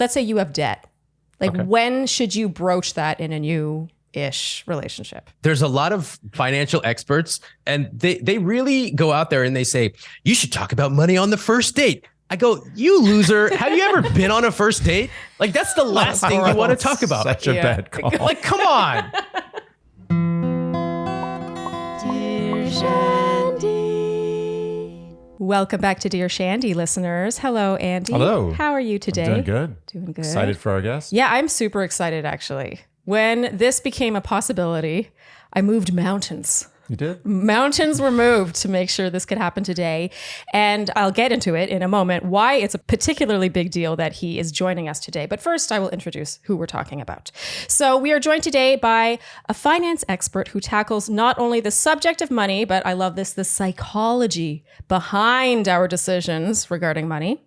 let's say you have debt. Like Okay. when should you broach that in a new ish relationship? There's a lot of financial experts, and they they really go out there and they say you should talk about money on the first date. I go, you loser. Have you ever been on a first date? Like that's the last thing you want to talk about. Such a Yeah. bad call. Like, come on. Welcome back to Dear Shandy listeners. Hello, Andy. Hello. How are you today? Doing good. Doing good. Excited for our guest. Yeah, I'm super excited actually. When this became a possibility, I moved mountains. You did? Mountains were moved to make sure this could happen today. And I'll get into it in a moment why it's a particularly big deal that he is joining us today. But first, I will introduce who we're talking about. So, we are joined today by a finance expert who tackles not only the subject of money, but I love this, the psychology behind our decisions regarding money.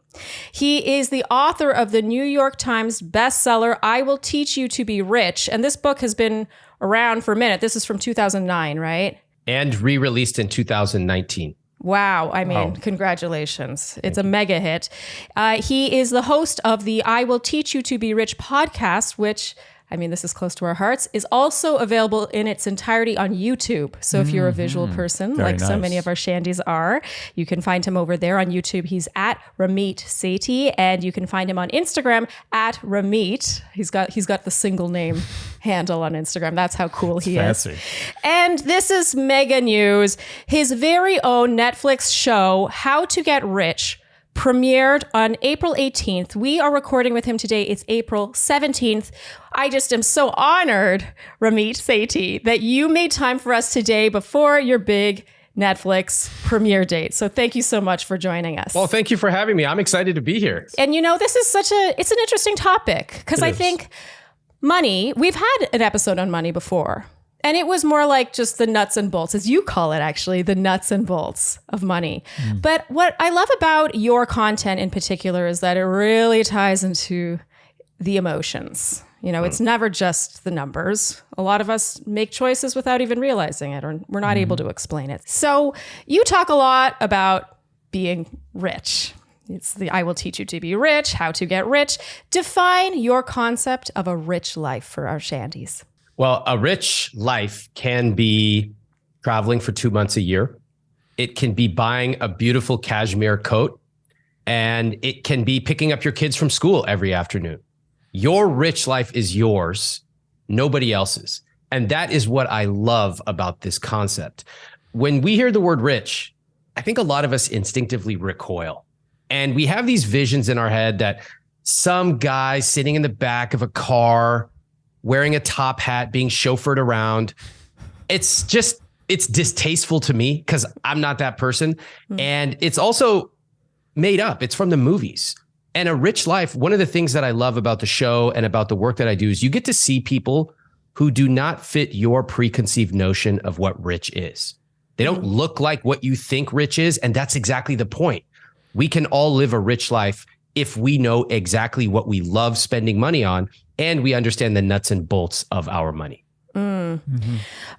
He is the author of the New York Times bestseller, I Will Teach You to Be Rich. And this book has been around for a minute. This is from 2009, right? And re-released in 2019. Wow. I mean, Wow. congratulations. It's a mega hit. Uh, he is the host of the I Will Teach You to Be Rich podcast, which, I mean, this is close to our hearts, is also available in its entirety on YouTube. So if you're a visual person, Very like so many of our Shandies are, you can find him over there on YouTube. He's at Ramit Sethi, and you can find him on Instagram at Ramit. He's got he's got the single name handle on Instagram. That's how cool he is. Fancy. And this is mega news. His very own Netflix show, How to Get Rich, premiered on April 18th. We are recording with him today. It's April 17th. I just am so honored, Ramit Sethi, that you made time for us today before your big Netflix premiere date. So thank you so much for joining us. Well, thank you for having me. I'm excited to be here. And you know, this is such a it's an interesting topic because I is. think money, we've had an episode on money before. And it was more like just the nuts and bolts, as you call it, actually, the nuts and bolts of money. Hmm. But what I love about your content in particular is that it really ties into the emotions. You know, it's hmm. never just the numbers. A lot of us make choices without even realizing it, or we're not hmm. able to explain it. So you talk a lot about being rich. It's the I will teach you to be rich, how to get rich. Define your concept of a rich life for our shandies. Well, a rich life can be traveling for two months a year. It can be buying a beautiful cashmere coat, and it can be picking up your kids from school every afternoon. Your rich life is yours, nobody else's. And that is what I love about this concept. When we hear the word rich, I think a lot of us instinctively recoil. And we have these visions in our head that some guy sitting in the back of a car wearing a top hat, being chauffeured around. It's just, it's distasteful to me because I'm not that person. Hmm. And it's also made up, it's from the movies. And a rich life, one of the things that I love about the show and about the work that I do is you get to see people who do not fit your preconceived notion of what rich is. They don't hmm. look like what you think rich is. And that's exactly the point. We can all live a rich life if we know exactly what we love spending money on and we understand the nuts and bolts of our money. Mm. Mm-hmm.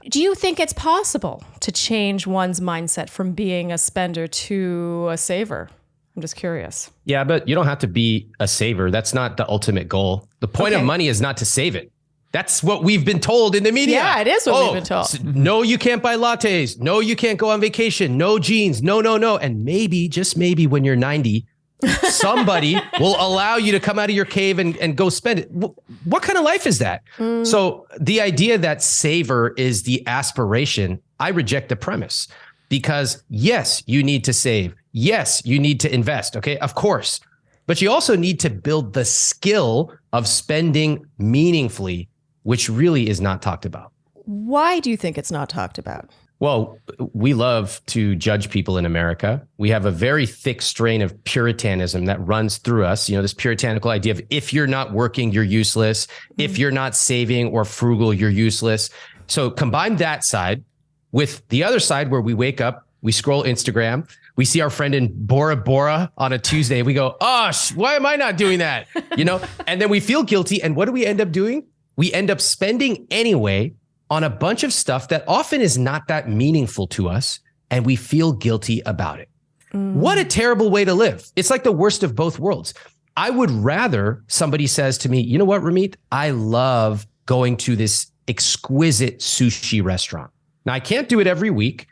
Do you think it's possible to change one's mindset from being a spender to a saver? I'm just curious. Yeah, but you don't have to be a saver. That's not the ultimate goal. The point Okay. of money is not to save it. That's what we've been told in the media. Yeah, it is what we've oh, been told. No, you can't buy lattes. No, you can't go on vacation. No jeans. No, no, no. And maybe, just maybe when you're 90, somebody will allow you to come out of your cave and, and go spend it. What kind of life is that? Mm. So the idea that saver is the aspiration, I reject the premise because yes, you need to save. Yes, you need to invest. Okay, of course. But you also need to build the skill of spending meaningfully, which really is not talked about. Why do you think it's not talked about? Well, we love to judge people in America. We have a very thick strain of puritanism that runs through us. You know, this puritanical idea of if you're not working, you're useless. If mm-hmm. you're not saving or frugal, you're useless. So combine that side with the other side where we wake up, we scroll Instagram, we see our friend in Bora Bora on a Tuesday. We go, oh, sh- why am I not doing that? You know, and then we feel guilty. And what do we end up doing? We end up spending anyway on a bunch of stuff that often is not that meaningful to us. And we feel guilty about it. Mm. What a terrible way to live. It's like the worst of both worlds. I would rather somebody says to me, you know what, Ramit, I love going to this exquisite sushi restaurant. Now I can't do it every week,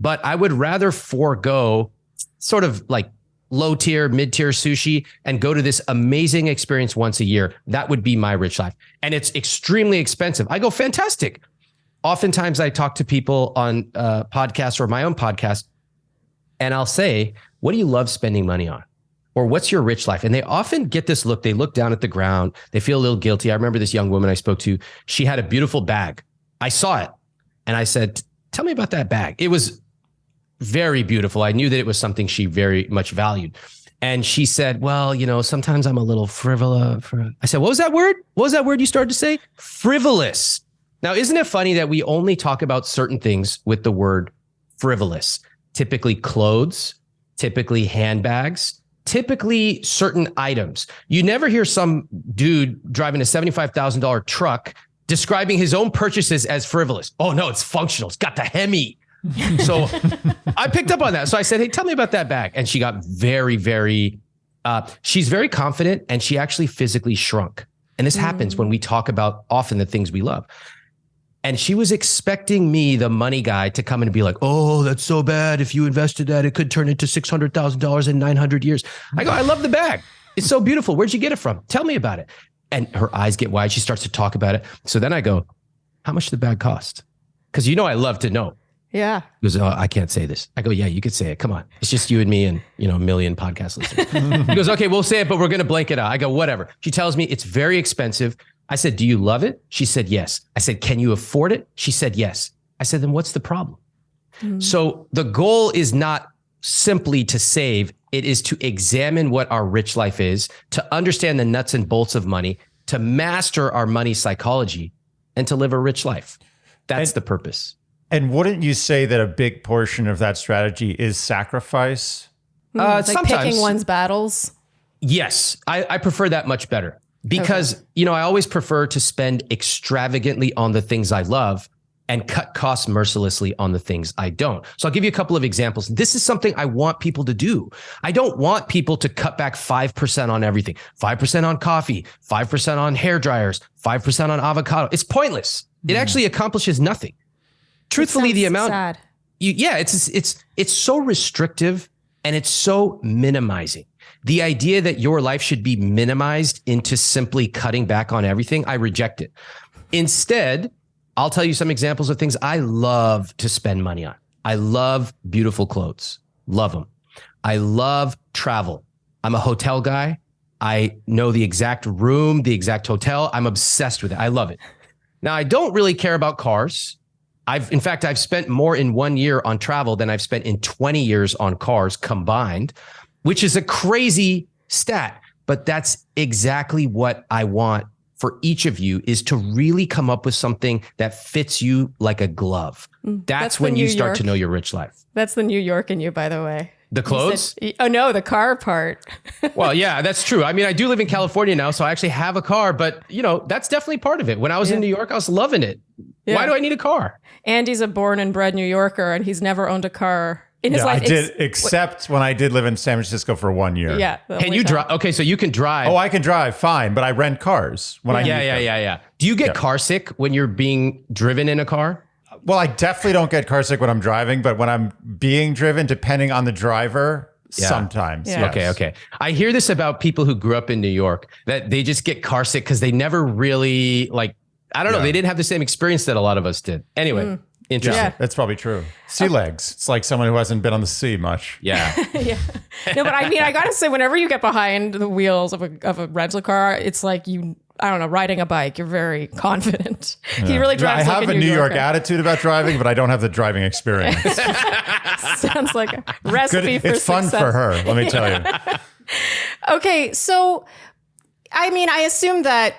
but I would rather forego sort of like low tier, mid tier sushi and go to this amazing experience once a year. That would be my rich life. And it's extremely expensive. I go, fantastic. Oftentimes I talk to people on uh, podcasts or my own podcast, and I'll say, what do you love spending money on? Or what's your rich life? And they often get this look. They look down at the ground. They feel a little guilty. I remember this young woman I spoke to. She had a beautiful bag. I saw it and I said, Tell me about that bag. It was very beautiful. I knew that it was something she very much valued. And she said, Well, you know, sometimes I'm a little frivolous. I said, What was that word? What was that word you started to say? Frivolous. Now, isn't it funny that we only talk about certain things with the word frivolous? Typically clothes, typically handbags, typically certain items. You never hear some dude driving a $75,000 truck describing his own purchases as frivolous. Oh no, it's functional. It's got the Hemi. So I picked up on that. So I said, "Hey, tell me about that bag." And she got very very uh, she's very confident and she actually physically shrunk. And this mm. happens when we talk about often the things we love. And she was expecting me, the money guy, to come in and be like, oh, that's so bad. If you invested that, it could turn into $600,000 in 900 years. I go, I love the bag. It's so beautiful. Where'd you get it from? Tell me about it. And her eyes get wide. She starts to talk about it. So then I go, how much did the bag cost? Because you know, I love to know. Yeah. He goes, oh, I can't say this. I go, yeah, you could say it. Come on. It's just you and me and, you know, a million podcast listeners. he goes, okay, we'll say it, but we're going to blank it out. I go, whatever. She tells me it's very expensive. I said, Do you love it? She said, Yes. I said, Can you afford it? She said, Yes. I said, Then what's the problem? Mm-hmm. So the goal is not simply to save, it is to examine what our rich life is, to understand the nuts and bolts of money, to master our money psychology, and to live a rich life. That's and, the purpose. And wouldn't you say that a big portion of that strategy is sacrifice? Mm, uh, like sometimes. picking one's battles. Yes, I, I prefer that much better because okay. you know I always prefer to spend extravagantly on the things I love and cut costs mercilessly on the things I don't. So I'll give you a couple of examples. This is something I want people to do. I don't want people to cut back 5% on everything. 5% on coffee, 5% on hair dryers, 5% on avocado. It's pointless. Mm. It actually accomplishes nothing. Truthfully, the amount sad. You, yeah, it's it's it's so restrictive and it's so minimizing the idea that your life should be minimized into simply cutting back on everything, I reject it. Instead, I'll tell you some examples of things I love to spend money on. I love beautiful clothes, love them. I love travel. I'm a hotel guy. I know the exact room, the exact hotel. I'm obsessed with it. I love it. Now, I don't really care about cars. I've, in fact, I've spent more in one year on travel than I've spent in 20 years on cars combined which is a crazy stat, but that's exactly what I want for each of you is to really come up with something that fits you like a glove. Mm, that's, that's when you start York. to know your rich life. That's the New York in you, by the way. The clothes? Said, oh no, the car part. well, yeah, that's true. I mean, I do live in California now, so I actually have a car, but you know, that's definitely part of it. When I was yeah. in New York, I was loving it. Yeah. Why do I need a car? Andy's a born and bred New Yorker, and he's never owned a car in his yeah, life. I did, except when I did live in San Francisco for one year. Yeah. Can you drive? Okay, so you can drive. Oh, I can drive fine, but I rent cars when yeah. I. Yeah, yeah, yeah, yeah. Do you get yeah. car sick when you're being driven in a car? Well, I definitely don't get car sick when I'm driving, but when I'm being driven, depending on the driver, yeah. sometimes. Yeah. Yes. Okay, okay. I hear this about people who grew up in New York that they just get car sick because they never really like. I don't know. They didn't have the same experience that a lot of us did. Anyway. Mm. Interesting. Yeah. That's probably true. Sea okay. legs. It's like someone who hasn't been on the sea much. Yeah. yeah. No, but I mean, I gotta say, whenever you get behind the wheels of a of a rental car, it's like you. I don't know, riding a bike. You're very confident. Yeah. He really drives. I have like a, New, York attitude about driving, but I don't have the driving experience. Sounds like a recipe Good. for It's success. fun for her. Let me tell you. okay, so I mean, I assume that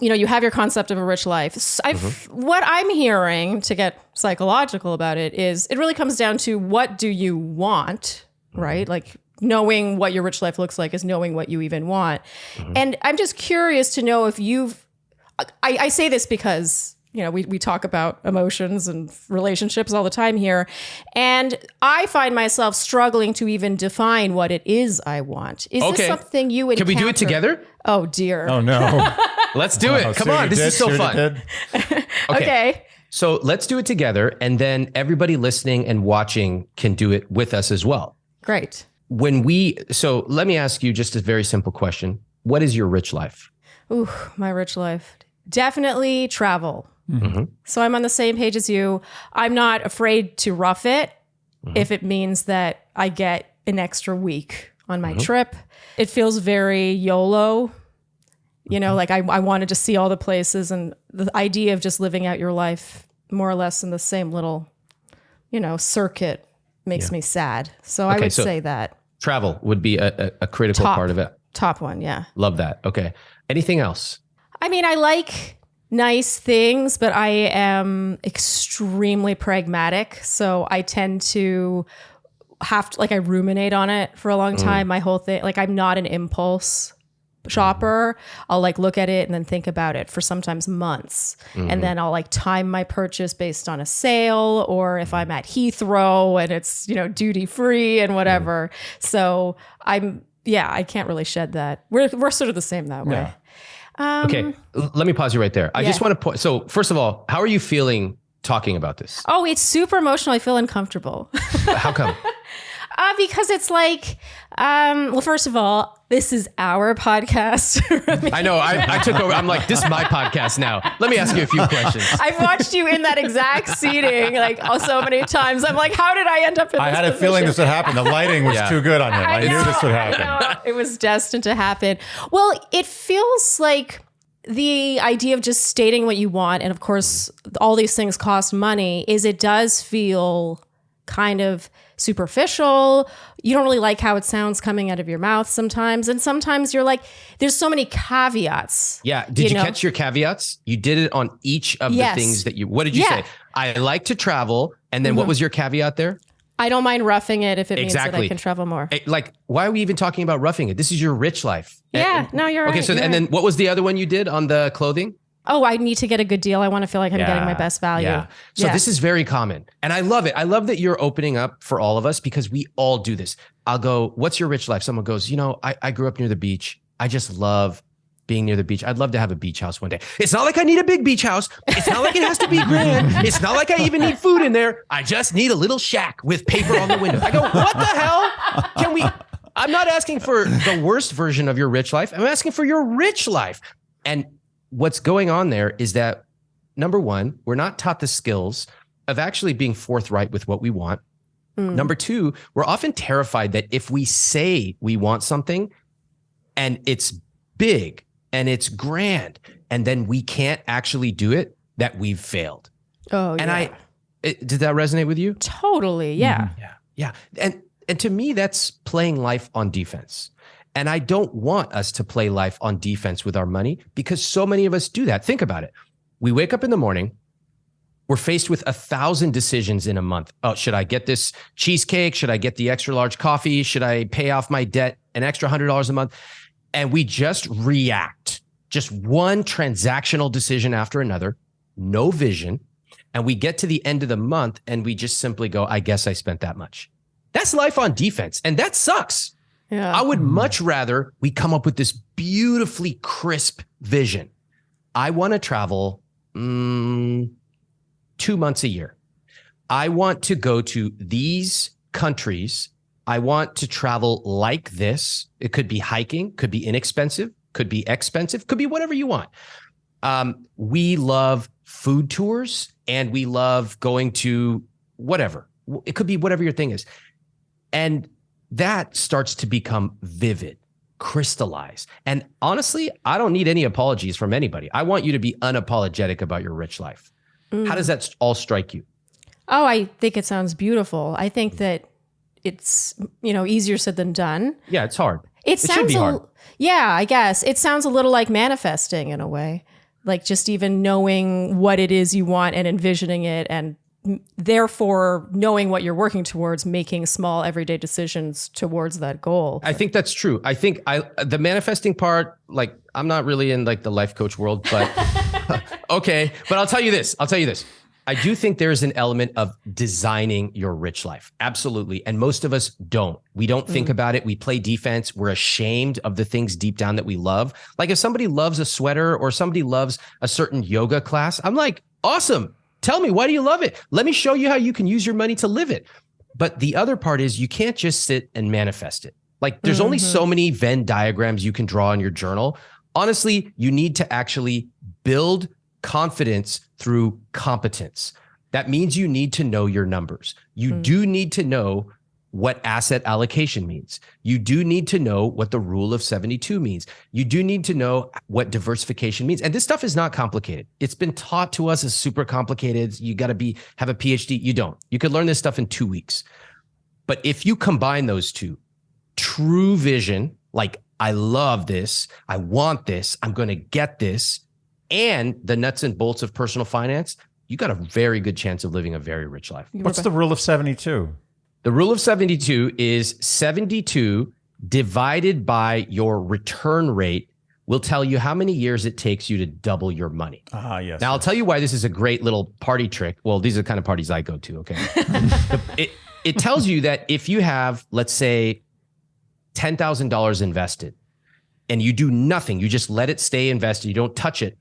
you know, you have your concept of a rich life. Mm-hmm. What I'm hearing to get psychological about it is it really comes down to what do you want, mm-hmm. right? Like knowing what your rich life looks like is knowing what you even want. Mm-hmm. And I'm just curious to know if you've, I, I say this because you know, we, we talk about emotions and relationships all the time here. And I find myself struggling to even define what it is I want. Is Okay. this something you would Can we do it together? Oh, dear. Oh no! Let's do it. Oh, Come on. This did? is so See what you fun. did? okay. So let's do it together. And then everybody listening and watching can do it with us as well. Great. When we, so let me ask you just a very simple question What is your rich life? Ooh, my rich life. Definitely travel. Mm-hmm. So I'm on the same page as you. I'm not afraid to rough it mm-hmm. if it means that I get an extra week on my mm-hmm. trip. It feels very YOLO. You know, like I, I wanted to see all the places and the idea of just living out your life more or less in the same little, you know, circuit makes me sad. So I would so- say that Travel would be a, a, a critical Top. part of it. top one. Yeah. Love that. Okay. Anything else? I mean, I like nice things, but I am extremely pragmatic. So I tend to have to, like, I ruminate on it for a long mm. time. My whole thing, like, I'm not an impulse shopper. I'll like look at it and then think about it for sometimes months. And then I'll like time my purchase based on a sale or if I'm at Heathrow and it's, you know, duty free and whatever. So I'm, yeah, I can't really shed that. We're, we're sort of the same that way. Yeah. Um, Okay. L- let me pause you right there. I just want to point. So, first of all, how are you feeling talking about this? Oh, it's super emotional. I feel uncomfortable. How come? uh, because it's like, um, well, first of all, this is our podcast. I know. I, I took over. I'm like, this is my podcast now. Let me ask you a few questions. I've watched you in that exact seating like oh, so many times. I'm like, how did I end up in I this had a feeling this would happen. The lighting was Yeah. too good on him. I, knew know, this would I happen. know. It was destined to happen. Well, it feels like the idea of just stating what you want, and of course, all these things cost money, is it does feel kind of superficial. You don't really like how it sounds coming out of your mouth sometimes. And sometimes you're like, there's so many caveats. Yeah. Did you, know? catch your caveats? You did it on each of Yes. the things that you. What did you Yeah. say? I like to travel, and then what mm-hmm. was your caveat there? I don't mind roughing it if it means that I can travel more. Eh, Like, why are we even talking about roughing it? This is your rich life. Eh, yeah, and- no, you're Okay. right, So, you're and then what was the other one you did on the clothing? Oh, I need to get a good deal. I want to feel like I'm getting my best value. Yeah. So Yeah. this is very common. And I love it. I love that you're opening up for all of us because we all do this. I'll go, What's your rich life? Someone goes, You know, I, I grew up near the beach. I just love being near the beach. I'd love to have a beach house one day. It's not like I need a big beach house. It's not like it has to be grand. It's not like I even need food in there. I just need a little shack with paper on the window. I go, What the hell? Can we? I'm not asking for the worst version of your rich life. I'm asking for your rich life. And what's going on there is that number one, we're not taught the skills of actually being forthright with what we want. Mm. Number two, we're often terrified that if we say we want something and it's big and it's grand, and then we can't actually do it, that we've failed. Oh, And yeah. I, it, did that resonate with you? totally, yeah. Yeah. Yeah. And and to me, that's playing life on defense. And I don't want us to play life on defense with our money because so many of us do that. Think about it. We wake up in the morning, we're faced with a thousand decisions in a month. Oh, should I get this cheesecake? Should I get the extra large coffee? Should I pay off my debt an extra hundred dollars a month? And we just react, just one transactional decision after another, no vision. And we get to the end of the month and we just simply go, I guess I spent that much. That's life on defense. And that sucks. Yeah. I would much rather we come up with this beautifully crisp vision. I want to travel mm, two months a year. I want to go to these countries. I want to travel like this. It could be hiking, could be inexpensive, could be expensive, could be whatever you want. Um, we love food tours and we love going to whatever. It could be whatever your thing is. And that starts to become vivid, crystallized. And honestly, I don't need any apologies from anybody. I want you to be unapologetic about your rich life. How does mm. that all strike you? Oh, I think it sounds beautiful. I think mm. that it's you know easier said than done. Yeah, it's hard. It should sounds hard. yeah, I guess it sounds a little like manifesting in a way, like just even knowing what it is you want and envisioning it, and therefore knowing what you're working towards, making small everyday decisions towards that goal. I think that's true. I think I the manifesting part, like I'm not really in like the life coach world, but okay, but I'll tell you this. I'll tell you this. I do think there's an element of designing your rich life. Absolutely. And most of us don't. We don't think mm. about it. We play defense. We're ashamed of the things deep down that we love. Like if somebody loves a sweater or somebody loves a certain yoga class, I'm like, awesome. Tell me, why do you love it? Let me show you how you can use your money to live it. But the other part is you can't just sit and manifest it. Like there's mm-hmm. only so mm-hmm. many Venn diagrams you can draw in your journal. Honestly, you need to actually build confidence through competence. That means you need to know your numbers. You mm. do need to know what asset allocation means. You do need to know what the rule of 72 means. You do need to know what diversification means. And this stuff is not complicated. It's been taught to us as super complicated. You got to be have a PhD. You don't. You could learn this stuff in 2 weeks. But if you combine those two, true vision, like I love this, I want this, I'm going to get this, and the nuts and bolts of personal finance, you got a very good chance of living a very rich life. What's the rule of 72? The rule of 72 is 72 divided by your return rate will tell you how many years it takes you to double your money. Ah, yes. Now, I'll tell you why this is a great little party trick. Well, these are the kind of parties I go to, okay? it, it tells you that if you have, let's say, $10,000 invested and you do nothing, you just let it stay invested, you don't touch it,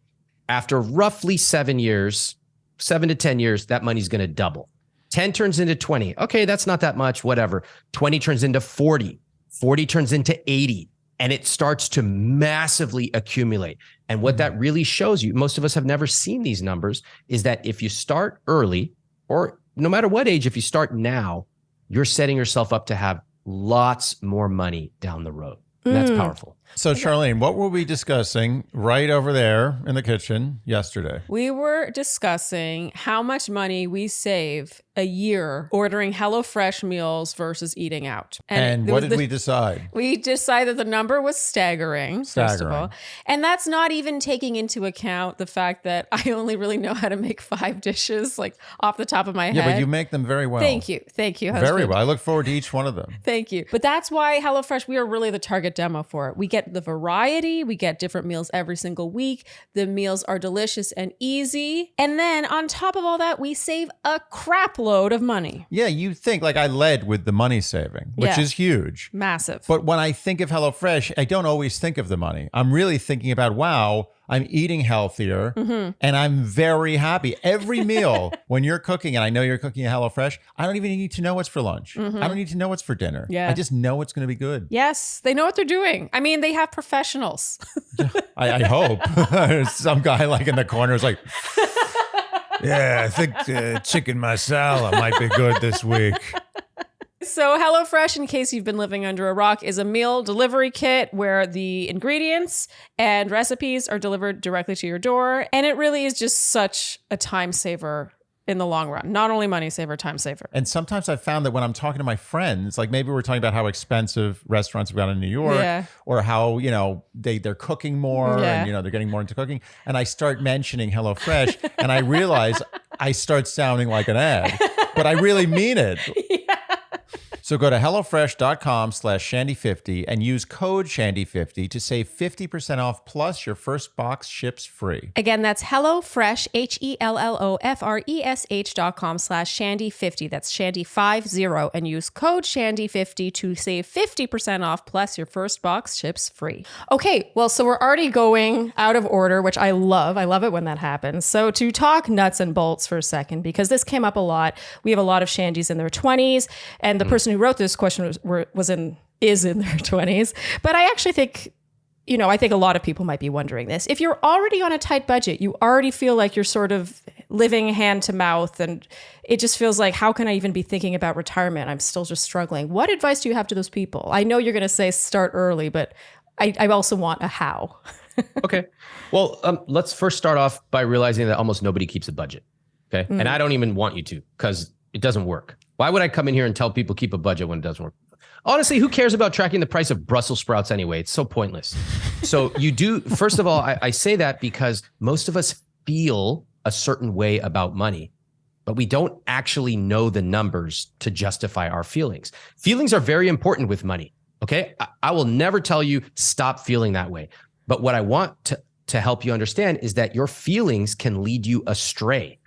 after roughly seven years, seven to 10 years, that money's going to double. 10 turns into 20. Okay, that's not that much, whatever. 20 turns into 40. 40 turns into 80 and it starts to massively accumulate. And what that mm-hmm. really shows you, most of us have never seen these numbers, is that if you start early or no matter what age, if you start now, you're setting yourself up to have lots more money down the road. And that's mm. powerful. So, Charlene, what were we discussing right over there in the kitchen yesterday? We were discussing how much money we save a year ordering HelloFresh meals versus eating out. And, and what did the, we decide? We decided the number was staggering, staggering, first of all. And that's not even taking into account the fact that I only really know how to make five dishes, like off the top of my head. Yeah, but you make them very well. Thank you. Thank you. Husband. Very well. I look forward to each one of them. Thank you. But that's why HelloFresh, we are really the target demo for it. We get the variety, we get different meals every single week. The meals are delicious and easy. And then on top of all that, we save a crap load of money. Yeah, you think like I led with the money saving, which yeah. is huge. Massive. But when I think of HelloFresh, I don't always think of the money. I'm really thinking about, wow, I'm eating healthier mm-hmm. and I'm very happy. Every meal when you're cooking, and I know you're cooking a HelloFresh, I don't even need to know what's for lunch. Mm-hmm. I don't need to know what's for dinner. Yeah. I just know it's going to be good. Yes, they know what they're doing. I mean, they have professionals. I, I hope. Some guy like in the corner is like, yeah, I think uh, chicken masala might be good this week. So, HelloFresh, in case you've been living under a rock, is a meal delivery kit where the ingredients and recipes are delivered directly to your door. And it really is just such a time saver in the long run. Not only money saver, time saver. And sometimes I've found that when I'm talking to my friends, like maybe we're talking about how expensive restaurants have got in New York, yeah. or how you know they they're cooking more, yeah. and you know they're getting more into cooking, and I start mentioning HelloFresh, and I realize I start sounding like an ad, but I really mean it. So go to HelloFresh.com slash Shandy50 and use code Shandy50 to save 50% off plus your first box ships free. Again, that's HelloFresh, H-E-L-L-O-F-R-E-S-H dot com slash Shandy50. That's Shandy50 and use code Shandy50 to save 50% off plus your first box ships free. Okay, well, so we're already going out of order, which I love. I love it when that happens. So to talk nuts and bolts for a second, because this came up a lot. We have a lot of Shandies in their 20s, and the mm. person who wrote this question was, were, was in is in their 20s. But I actually think you know, I think a lot of people might be wondering this. If you're already on a tight budget, you already feel like you're sort of living hand to mouth, and it just feels like, how can I even be thinking about retirement? I'm still just struggling. What advice do you have to those people? I know you're going to say start early, but I, I also want a how. okay. Well, um, let's first start off by realizing that almost nobody keeps a budget. Okay. Mm. And I don't even want you to because it doesn't work. Why would I come in here and tell people keep a budget when it doesn't work? Honestly, who cares about tracking the price of Brussels sprouts anyway? It's so pointless. so you do, first of all, I, I say that because most of us feel a certain way about money, but we don't actually know the numbers to justify our feelings. Feelings are very important with money. Okay. I, I will never tell you stop feeling that way. But what I want to to help you understand is that your feelings can lead you astray.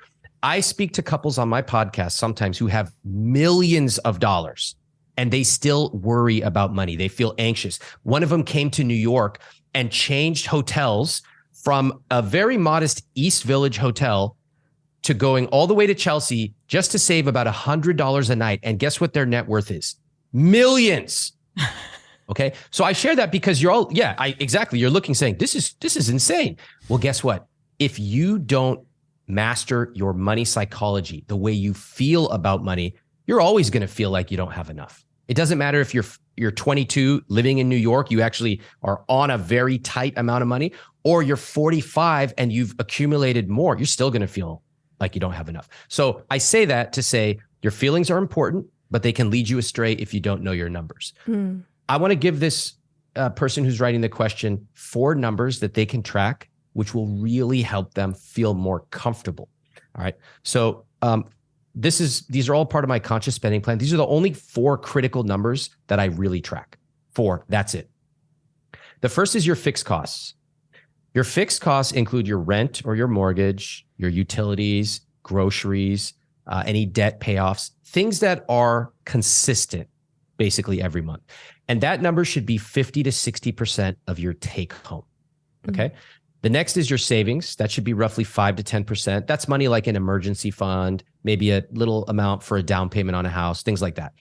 I speak to couples on my podcast sometimes who have millions of dollars and they still worry about money. They feel anxious. One of them came to New York and changed hotels from a very modest East Village hotel to going all the way to Chelsea just to save about a $100 a night. And guess what their net worth is? Millions. Okay. So I share that because you're all, yeah, I exactly. You're looking saying this is this is insane. Well, guess what? If you don't master your money psychology, the way you feel about money, you're always going to feel like you don't have enough. It doesn't matter if you're you're 22 living in New York, you actually are on a very tight amount of money, or you're 45 and you've accumulated more, you're still going to feel like you don't have enough. So I say that to say your feelings are important, but they can lead you astray if you don't know your numbers. Mm. I want to give this uh, person who's writing the question four numbers that they can track, which will really help them feel more comfortable. All right. So um, this is these are all part of my conscious spending plan. These are the only four critical numbers that I really track. Four. That's it. The first is your fixed costs. Your fixed costs include your rent or your mortgage, your utilities, groceries, uh, any debt payoffs, things that are consistent basically every month. And that number should be 50 to 60% of your take home. Okay. Mm-hmm. The next is your savings. That should be roughly five to 10%. That's money like an emergency fund, maybe a little amount for a down payment on a house, things like that.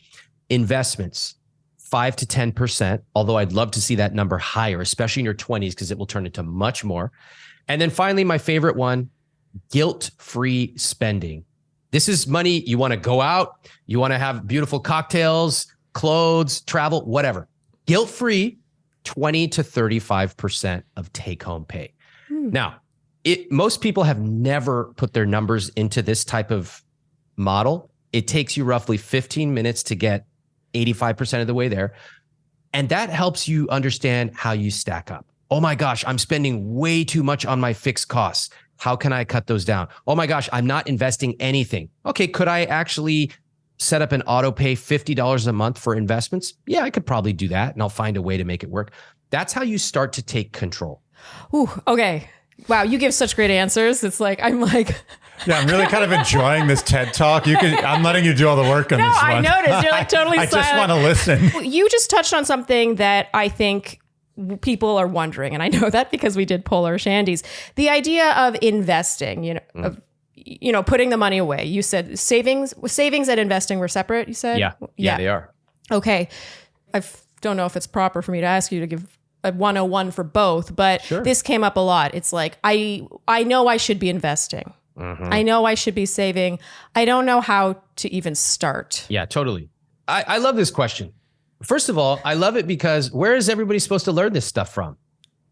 Investments, five to 10%, although I'd love to see that number higher, especially in your 20s, because it will turn into much more. And then finally, my favorite one guilt free spending. This is money you want to go out, you want to have beautiful cocktails, clothes, travel, whatever. Guilt free, 20 to 35% of take home pay. Hmm. Now, it, most people have never put their numbers into this type of model. It takes you roughly 15 minutes to get 85% of the way there. And that helps you understand how you stack up. Oh my gosh, I'm spending way too much on my fixed costs. How can I cut those down? Oh my gosh, I'm not investing anything. Okay, could I actually set up an auto pay $50 a month for investments? Yeah, I could probably do that and I'll find a way to make it work. That's how you start to take control. Ooh, okay. Wow, you give such great answers. It's like I'm like Yeah, I'm really kind of enjoying this TED talk. You can I'm letting you do all the work on no, this one. I noticed. You're like totally I, I just want to listen. You just touched on something that I think people are wondering and I know that because we did polar shandies. The idea of investing, you know, mm. of you know, putting the money away. You said savings, savings and investing were separate. You said, yeah, yeah, yeah they are. Okay, I don't know if it's proper for me to ask you to give a 101 for both, but sure. this came up a lot. It's like I I know I should be investing. Mm-hmm. I know I should be saving. I don't know how to even start. Yeah, totally. I, I love this question. First of all, I love it because where is everybody supposed to learn this stuff from?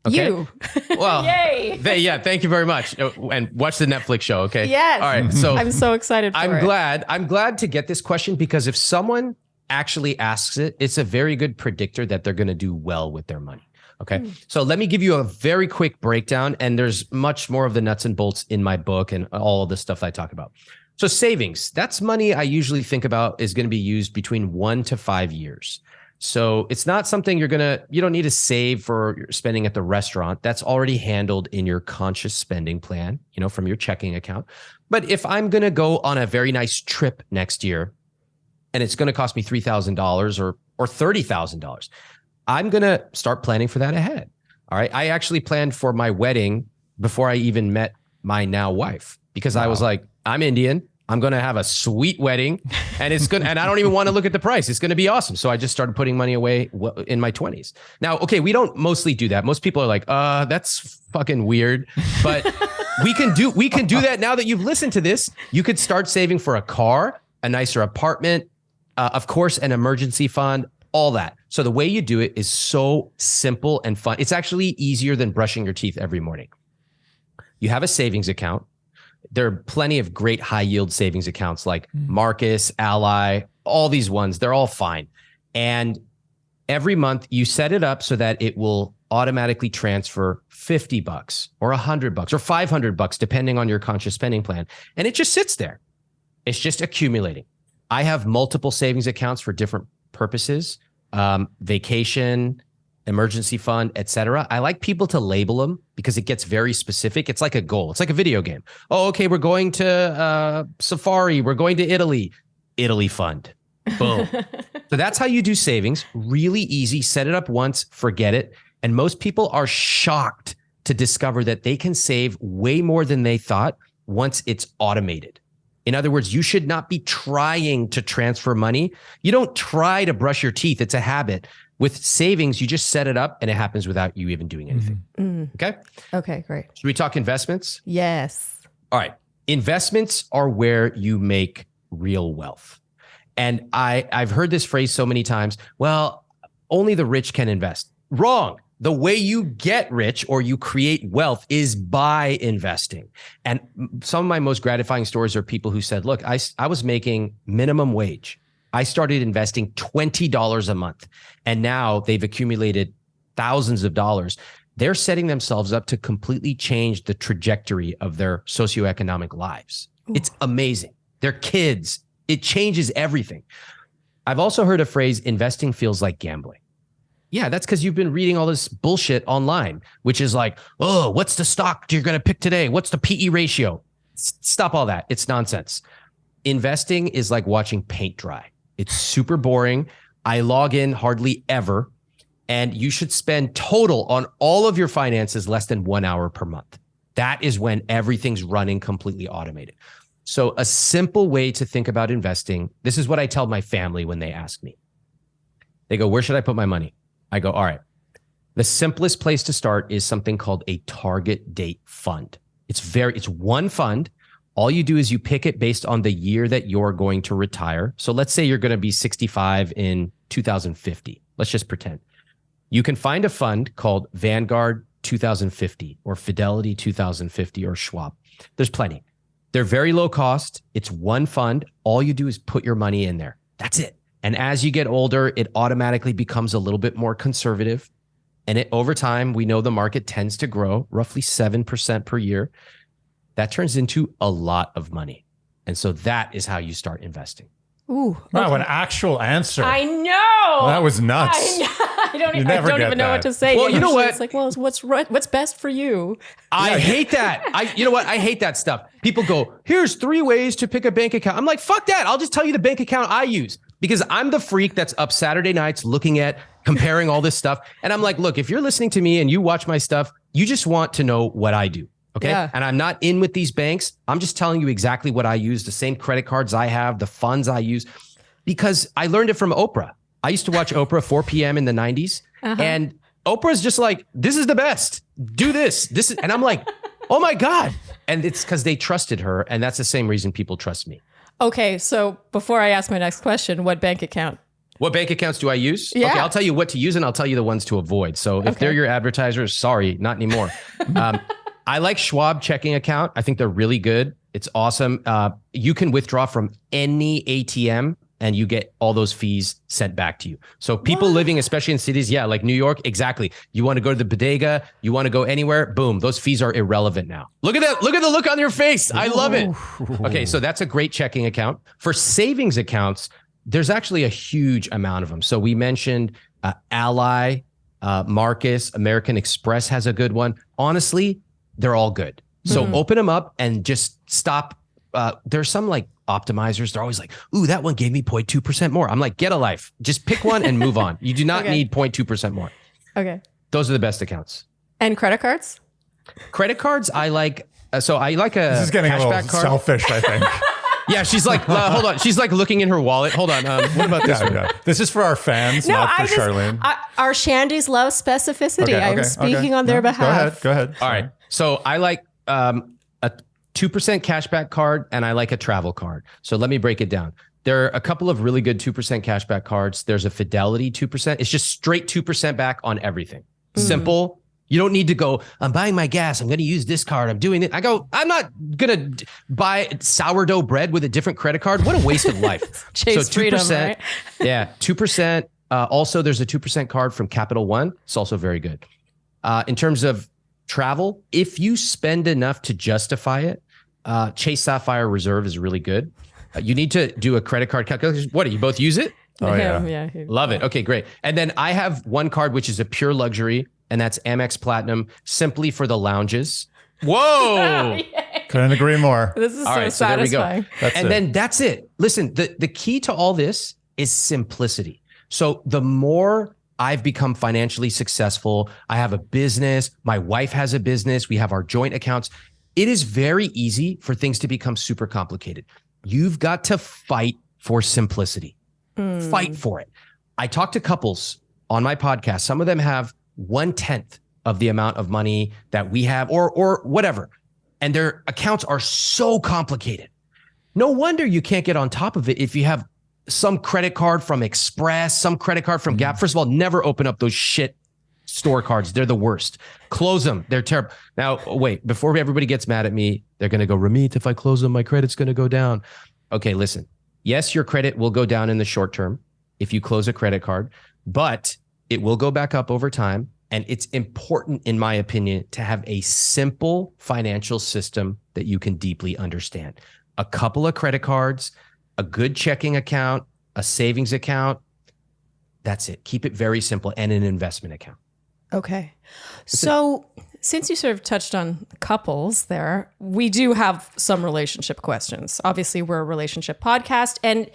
Okay. You. Well, yay. They, yeah, thank you very much. Uh, and watch the Netflix show, okay? Yes. All right. So I'm so excited I'm it. glad. I'm glad to get this question because if someone actually asks it, it's a very good predictor that they're going to do well with their money. Okay. Mm. So let me give you a very quick breakdown. And there's much more of the nuts and bolts in my book and all of the stuff I talk about. So savings, that's money I usually think about is going to be used between one to five years. So it's not something you're going to, you don't need to save for your spending at the restaurant. That's already handled in your conscious spending plan, you know, from your checking account. But if I'm going to go on a very nice trip next year and it's going to cost me $3,000 or, or $30,000, I'm going to start planning for that ahead. All right. I actually planned for my wedding before I even met my now wife because wow. I was like, I'm Indian. I'm going to have a sweet wedding and it's going to, and I don't even want to look at the price. It's going to be awesome. So I just started putting money away in my 20s. Now, okay, we don't mostly do that. Most people are like, uh, that's fucking weird, but we can do, we can do that now that you've listened to this. You could start saving for a car, a nicer apartment, uh, of course, an emergency fund, all that. So the way you do it is so simple and fun. It's actually easier than brushing your teeth every morning. You have a savings account there are plenty of great high yield savings accounts like mm. Marcus, Ally, all these ones. They're all fine. And every month you set it up so that it will automatically transfer 50 bucks or 100 bucks or 500 bucks depending on your conscious spending plan and it just sits there it's just accumulating i have multiple savings accounts for different purposes um, vacation emergency fund, etc. I like people to label them because it gets very specific. It's like a goal. It's like a video game. Oh, okay, we're going to uh, Safari. We're going to Italy. Italy fund. Boom. so that's how you do savings. Really easy. Set it up once, forget it. And most people are shocked to discover that they can save way more than they thought once it's automated. In other words, you should not be trying to transfer money. You don't try to brush your teeth. It's a habit. With savings, you just set it up and it happens without you even doing anything. Mm. Okay. Okay, great. Should we talk investments? Yes. All right. Investments are where you make real wealth. And I, I've heard this phrase so many times. Well, only the rich can invest. Wrong. The way you get rich or you create wealth is by investing. And some of my most gratifying stories are people who said, look, I, I was making minimum wage. I started investing $20 a month and now they've accumulated thousands of dollars. They're setting themselves up to completely change the trajectory of their socioeconomic lives. Ooh. It's amazing. Their kids, it changes everything. I've also heard a phrase investing feels like gambling. Yeah, that's because you've been reading all this bullshit online, which is like, oh, what's the stock you're going to pick today? What's the PE ratio? S- stop all that. It's nonsense. Investing is like watching paint dry. It's super boring. I log in hardly ever. And you should spend total on all of your finances less than one hour per month. That is when everything's running completely automated. So, a simple way to think about investing this is what I tell my family when they ask me. They go, Where should I put my money? I go, All right. The simplest place to start is something called a target date fund. It's very, it's one fund. All you do is you pick it based on the year that you're going to retire. So let's say you're going to be 65 in 2050. Let's just pretend. You can find a fund called Vanguard 2050 or Fidelity 2050 or Schwab. There's plenty. They're very low cost. It's one fund. All you do is put your money in there. That's it. And as you get older, it automatically becomes a little bit more conservative. And it, over time, we know the market tends to grow roughly 7% per year. That turns into a lot of money. And so that is how you start investing. Ooh. Wow, okay. an actual answer. I know. That was nuts. I, I don't, even, I don't even know what to say. Well, you know what? It's like, well, what's right, what's best for you? I hate that. I you know what? I hate that stuff. People go, "Here's three ways to pick a bank account." I'm like, "Fuck that. I'll just tell you the bank account I use." Because I'm the freak that's up Saturday nights looking at comparing all this stuff. And I'm like, look, if you're listening to me and you watch my stuff, you just want to know what I do. Okay. Yeah. And I'm not in with these banks. I'm just telling you exactly what I use, the same credit cards I have, the funds I use, because I learned it from Oprah. I used to watch Oprah 4 p.m. in the 90s. Uh-huh. And Oprah's just like, this is the best. Do this. This is, and I'm like, oh my God. And it's because they trusted her. And that's the same reason people trust me. Okay. So before I ask my next question, what bank account? What bank accounts do I use? Yeah. Okay, I'll tell you what to use and I'll tell you the ones to avoid. So if okay. they're your advertisers, sorry, not anymore. um, I like Schwab checking account. I think they're really good. It's awesome. Uh, you can withdraw from any ATM and you get all those fees sent back to you. So people what? living, especially in cities, yeah, like New York, exactly. You want to go to the bodega, you want to go anywhere, boom, those fees are irrelevant now. Look at that. Look at the look on your face. I love it. Okay, so that's a great checking account. For savings accounts, there's actually a huge amount of them. So we mentioned uh, Ally, uh, Marcus, American Express has a good one. Honestly, they're all good. So mm-hmm. open them up and just stop. Uh, there's some like optimizers. They're always like, ooh, that one gave me 0.2% more. I'm like, get a life. Just pick one and move on. You do not okay. need 0.2% more. Okay. Those are the best accounts. And credit cards? Credit cards, I like. Uh, so I like a. This is getting a little card. selfish, I think. Yeah, she's like, uh, hold on. She's like looking in her wallet. Hold on. Um, what about this? Yeah, yeah. This is for our fans, no, not for I just, Charlene. I, our Shandies love specificity. Okay, okay, I'm speaking okay. on their no, behalf. Go ahead. Go ahead. All right. So I like um, a 2% cashback card and I like a travel card. So let me break it down. There are a couple of really good 2% cashback cards. There's a Fidelity 2%. It's just straight 2% back on everything. Mm-hmm. Simple. You don't need to go, I'm buying my gas. I'm going to use this card. I'm doing it. I go, I'm not going to buy sourdough bread with a different credit card. What a waste of life. Chase so 2%. Freedom, right? yeah. 2%. Uh, also, there's a 2% card from Capital One. It's also very good. Uh, in terms of travel, if you spend enough to justify it, uh, Chase Sapphire Reserve is really good. Uh, you need to do a credit card calculation. What do you both use it? Oh yeah, yeah. Love it. Okay, great. And then I have one card which is a pure luxury, and that's Amex Platinum, simply for the lounges. Whoa! Couldn't agree more. This is all so right, satisfying. So that's and it. then that's it. Listen, the the key to all this is simplicity. So the more I've become financially successful, I have a business, my wife has a business, we have our joint accounts. It is very easy for things to become super complicated. You've got to fight for simplicity. Mm. Fight for it. I talk to couples on my podcast. Some of them have one tenth of the amount of money that we have, or or whatever, and their accounts are so complicated. No wonder you can't get on top of it if you have some credit card from Express, some credit card from Gap. Mm. First of all, never open up those shit store cards. They're the worst. Close them. They're terrible. Now, wait, before everybody gets mad at me, they're going to go, Ramit, if I close them, my credit's going to go down. Okay, listen. Yes, your credit will go down in the short term if you close a credit card, but it will go back up over time. And it's important, in my opinion, to have a simple financial system that you can deeply understand. A couple of credit cards, a good checking account, a savings account. That's it. Keep it very simple and an investment account. Okay. So, since you sort of touched on couples there, we do have some relationship questions. Obviously, we're a relationship podcast and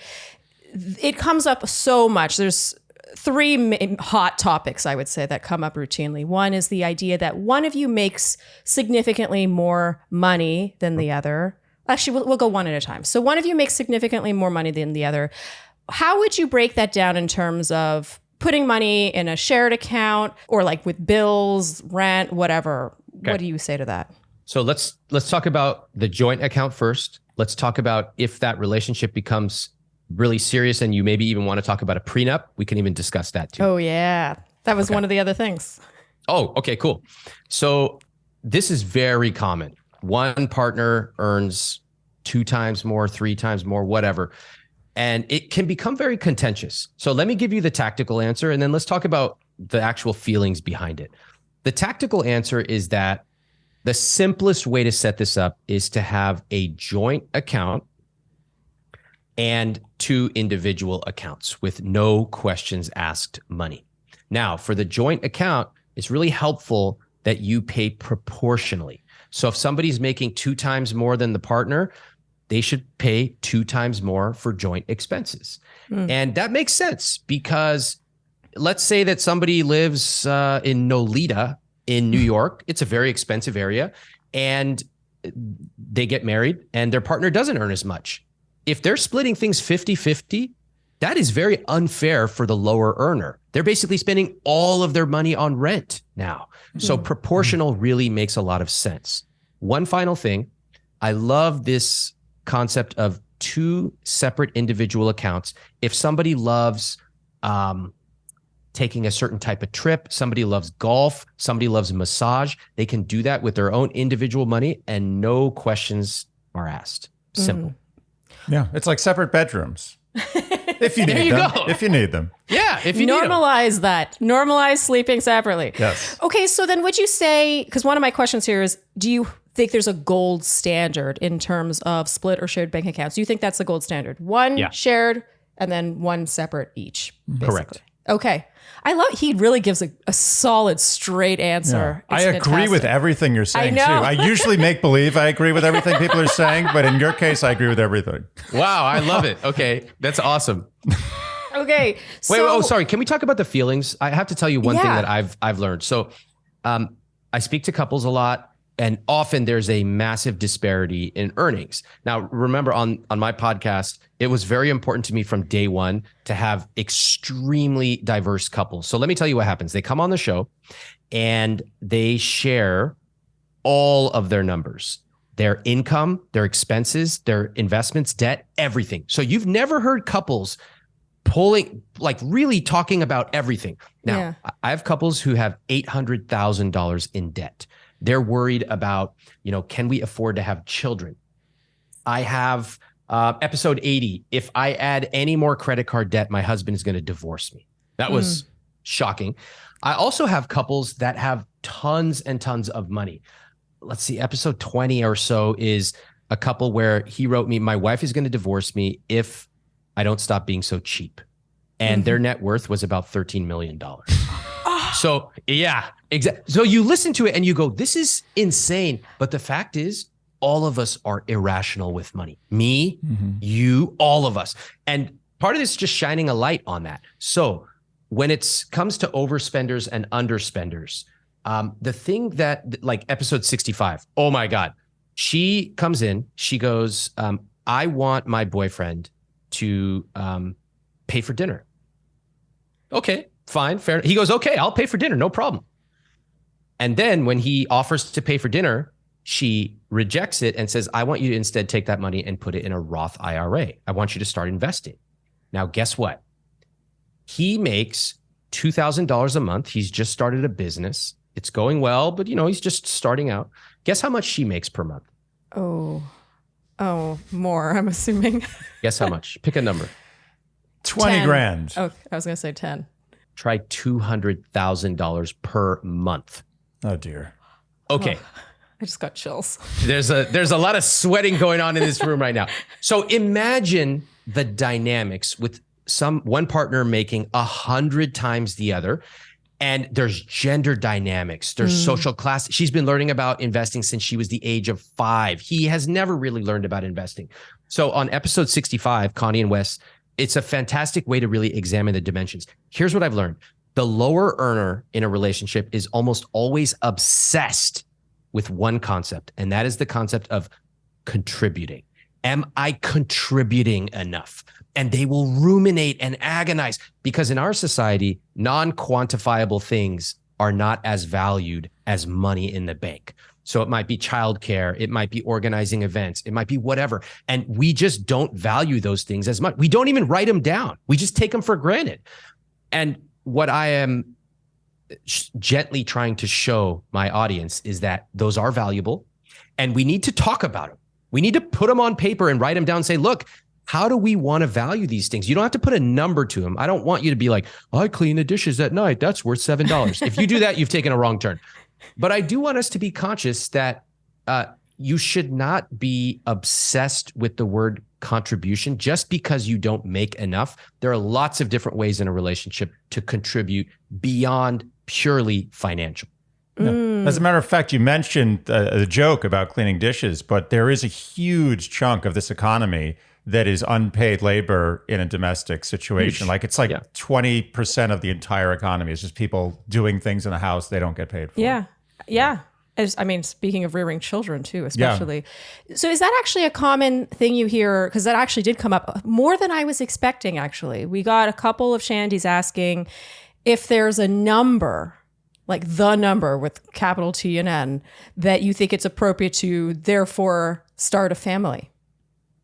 it comes up so much. There's three hot topics I would say that come up routinely. One is the idea that one of you makes significantly more money than the other. Actually, we'll, we'll go one at a time. So, one of you makes significantly more money than the other. How would you break that down in terms of putting money in a shared account or like with bills, rent, whatever. Okay. What do you say to that? So let's let's talk about the joint account first. Let's talk about if that relationship becomes really serious and you maybe even want to talk about a prenup. We can even discuss that too. Oh yeah. That was okay. one of the other things. Oh, okay, cool. So this is very common. One partner earns two times more, three times more, whatever and it can become very contentious. So let me give you the tactical answer and then let's talk about the actual feelings behind it. The tactical answer is that the simplest way to set this up is to have a joint account and two individual accounts with no questions asked money. Now, for the joint account, it's really helpful that you pay proportionally. So if somebody's making two times more than the partner, they should pay two times more for joint expenses. Mm. And that makes sense because let's say that somebody lives uh, in Nolita in New York, it's a very expensive area, and they get married and their partner doesn't earn as much. If they're splitting things 50 50, that is very unfair for the lower earner. They're basically spending all of their money on rent now. Mm. So proportional really makes a lot of sense. One final thing I love this concept of two separate individual accounts. If somebody loves um, taking a certain type of trip, somebody loves golf, somebody loves massage, they can do that with their own individual money and no questions are asked. Simple. Mm. Yeah, it's like separate bedrooms. if you need you them. Go. If you need them. Yeah, if you normalize that. Normalize sleeping separately. Yes. Okay, so then would you say because one of my questions here is do you think there's a gold standard in terms of split or shared bank accounts? Do you think that's the gold standard? One yeah. shared and then one separate each. Basically. Correct. Okay. I love he really gives a, a solid straight answer. Yeah. I agree fantastic. with everything you're saying I too. I usually make believe I agree with everything people are saying, but in your case I agree with everything. Wow, I love it. Okay. That's awesome. okay. So, wait, wait, oh sorry. Can we talk about the feelings? I have to tell you one yeah. thing that I've I've learned. So um I speak to couples a lot and often there's a massive disparity in earnings. Now, remember on on my podcast, it was very important to me from day one to have extremely diverse couples. So let me tell you what happens. They come on the show and they share all of their numbers their income, their expenses, their investments, debt, everything. So you've never heard couples pulling, like really talking about everything. Now, yeah. I have couples who have $800,000 in debt. They're worried about, you know, can we afford to have children? I have uh, episode 80. If I add any more credit card debt, my husband is going to divorce me. That was mm. shocking. I also have couples that have tons and tons of money. Let's see, episode 20 or so is a couple where he wrote me, My wife is going to divorce me if I don't stop being so cheap. and mm-hmm. their net worth was about $13 million. So, yeah, exactly. So you listen to it and you go, this is insane. But the fact is, all of us are irrational with money. Me, mm-hmm. you, all of us. And part of this is just shining a light on that. So when it comes to overspenders and underspenders, um, the thing that like episode 65, oh my God, she comes in, she goes, um, I want my boyfriend to um, pay for dinner. Okay, fine, fair. He goes, okay, I'll pay for dinner, no problem. And then when he offers to pay for dinner, she rejects it and says, I want you to instead take that money and put it in a Roth IRA. I want you to start investing. Now, guess what? He makes $2,000 a month. He's just started a business. It's going well, but you know, he's just starting out. Guess how much she makes per month? Oh, oh, more, I'm assuming. Guess how much? Pick a number. 20 10. grand. Oh, I was going to say 10. Try $200,000 per month. Oh, dear. Okay. Oh, I just got chills. There's a there's a lot of sweating going on in this room right now. So imagine the dynamics with some one partner making a hundred times the other and there's gender dynamics there's mm. social class she's been learning about investing since she was the age of five he has never really learned about investing so on episode 65 connie and wes it's a fantastic way to really examine the dimensions. Here's what i've learned. The lower earner in a relationship is almost always obsessed with one concept and that is the concept of contributing. Am i contributing enough? And they will ruminate and agonize because in our society, non quantifiable things are not as valued as money in the bank. So it might be childcare, it might be organizing events, it might be whatever. And we just don't value those things as much. We don't even write them down, we just take them for granted. And what I am gently trying to show my audience is that those are valuable and we need to talk about them. We need to put them on paper and write them down and say, look, how do we want to value these things? You don't have to put a number to them. I don't want you to be like, I clean the dishes at night. That's worth $7. if you do that, you've taken a wrong turn. But I do want us to be conscious that uh, you should not be obsessed with the word contribution just because you don't make enough. There are lots of different ways in a relationship to contribute beyond purely financial. Mm. As a matter of fact, you mentioned uh, the joke about cleaning dishes, but there is a huge chunk of this economy that is unpaid labor in a domestic situation. Huge. Like it's like twenty yeah. percent of the entire economy is just people doing things in the house they don't get paid for. Yeah, yeah. As, I mean, speaking of rearing children too, especially. Yeah. So is that actually a common thing you hear? Because that actually did come up more than I was expecting. Actually, we got a couple of shandies asking if there's a number like the number with capital T and N that you think it's appropriate to therefore start a family.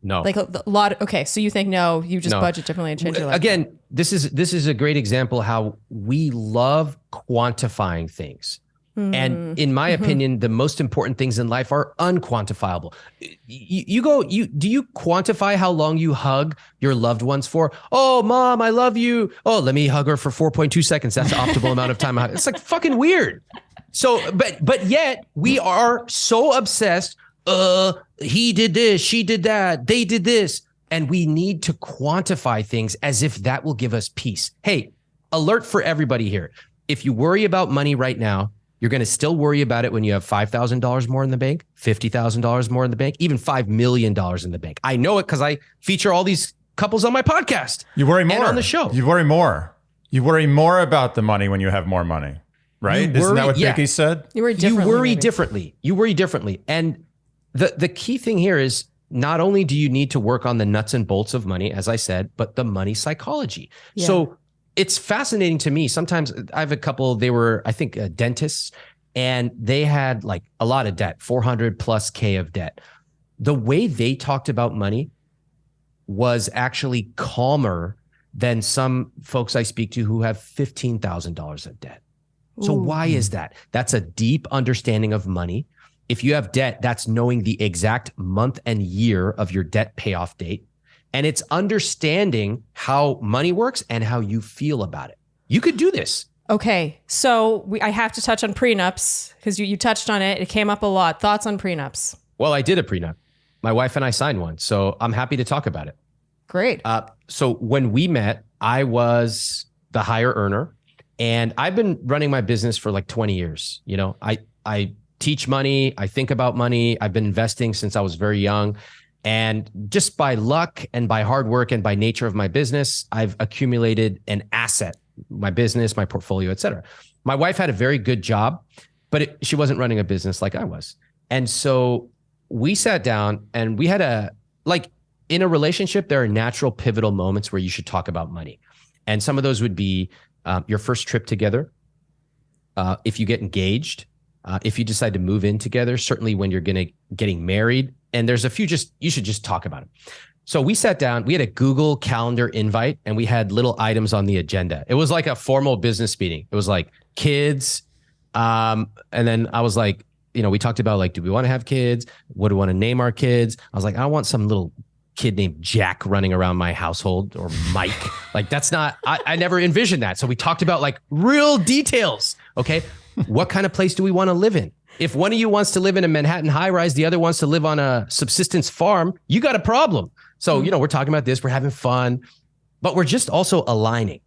No. Like a, a lot. Of, okay, so you think no? You just no. budget differently and change your life. Again, this is this is a great example how we love quantifying things. Mm. And in my mm-hmm. opinion, the most important things in life are unquantifiable. You, you, go, you do you quantify how long you hug your loved ones for? Oh, mom, I love you. Oh, let me hug her for 4.2 seconds. That's the optimal amount of time. It's like fucking weird. So, but but yet we are so obsessed uh, he did this, she did that, they did this. And we need to quantify things as if that will give us peace. Hey, alert for everybody here. If you worry about money right now, you're going to still worry about it when you have $5,000 more in the bank, $50,000 more in the bank, even $5 million in the bank. I know it because I feature all these couples on my podcast. You worry more on the show. You worry more. You worry more about the money when you have more money, right? Worry, Isn't that what yeah. Vicky said? You worry differently. You worry maybe. differently. You worry differently. And the the key thing here is not only do you need to work on the nuts and bolts of money, as I said, but the money psychology. Yeah. So it's fascinating to me. Sometimes I have a couple, they were, I think, uh, dentists, and they had like a lot of debt, 400 plus K of debt. The way they talked about money was actually calmer than some folks I speak to who have $15,000 of debt. So, Ooh. why is that? That's a deep understanding of money if you have debt, that's knowing the exact month and year of your debt payoff date. And it's understanding how money works and how you feel about it. You could do this. Okay. So we, I have to touch on prenups because you, you touched on it. It came up a lot. Thoughts on prenups? Well, I did a prenup. My wife and I signed one. So I'm happy to talk about it. Great. Uh, so when we met, I was the higher earner, and I've been running my business for like 20 years. You know, I I teach money, I think about money. I've been investing since I was very young. And just by luck and by hard work and by nature of my business, I've accumulated an asset, my business, my portfolio, et cetera. My wife had a very good job, but it, she wasn't running a business like I was. And so we sat down and we had a, like in a relationship, there are natural pivotal moments where you should talk about money. And some of those would be um, your first trip together, uh, if you get engaged, uh, if you decide to move in together, certainly when you're gonna getting married, and there's a few just you should just talk about it. So we sat down, we had a Google Calendar invite, and we had little items on the agenda. It was like a formal business meeting. It was like kids, um, and then I was like, you know, we talked about like, do we want to have kids? What do we want to name our kids? I was like, I want some little kid named Jack running around my household or Mike. like that's not, I, I never envisioned that. So we talked about like real details. Okay. What kind of place do we want to live in? If one of you wants to live in a Manhattan high rise, the other wants to live on a subsistence farm, you got a problem. So, mm-hmm. you know, we're talking about this, we're having fun, but we're just also aligning.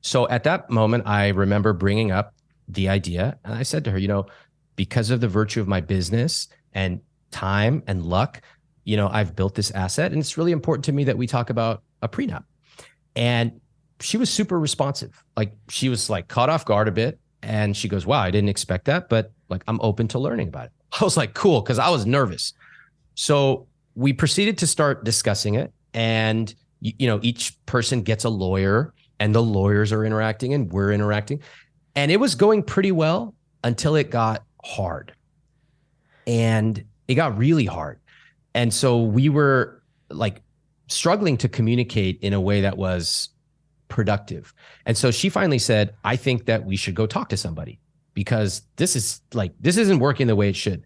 So at that moment, I remember bringing up the idea and I said to her, you know, because of the virtue of my business and time and luck, you know, I've built this asset and it's really important to me that we talk about a prenup. And she was super responsive. Like she was like caught off guard a bit. And she goes, wow, I didn't expect that, but like I'm open to learning about it. I was like, cool, because I was nervous. So we proceeded to start discussing it. And, you, you know, each person gets a lawyer and the lawyers are interacting and we're interacting. And it was going pretty well until it got hard. And it got really hard. And so we were like struggling to communicate in a way that was productive. And so she finally said, I think that we should go talk to somebody because this is like, this isn't working the way it should.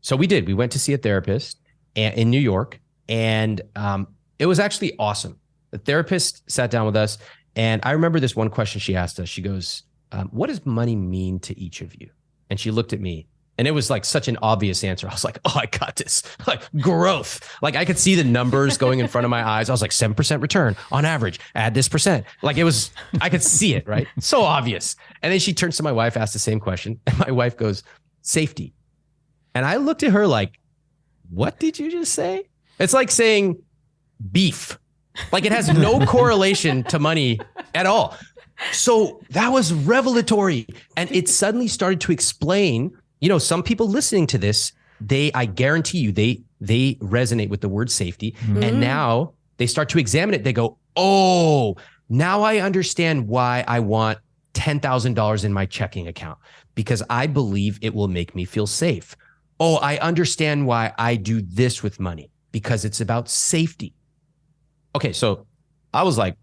So we did. We went to see a therapist in New York and um, it was actually awesome. The therapist sat down with us and I remember this one question she asked us. She goes, um, What does money mean to each of you? And she looked at me and it was like such an obvious answer. I was like, oh, I got this. Like growth. Like I could see the numbers going in front of my eyes. I was like, 7% return on average, add this percent. Like it was, I could see it, right? So obvious. And then she turns to my wife, asks the same question. And my wife goes, safety. And I looked at her like, what did you just say? It's like saying beef. Like it has no correlation to money at all. So that was revelatory. And it suddenly started to explain you know, some people listening to this, they, I guarantee you, they, they resonate with the word safety. Mm-hmm. And now they start to examine it. They go, oh, now I understand why I want $10,000 in my checking account because I believe it will make me feel safe. Oh, I understand why I do this with money because it's about safety. Okay, so I was like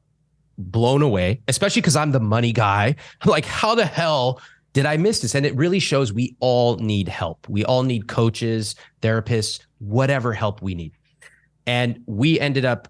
blown away, especially because I'm the money guy. like, how the hell did I miss this? And it really shows we all need help. We all need coaches, therapists, whatever help we need. And we ended up,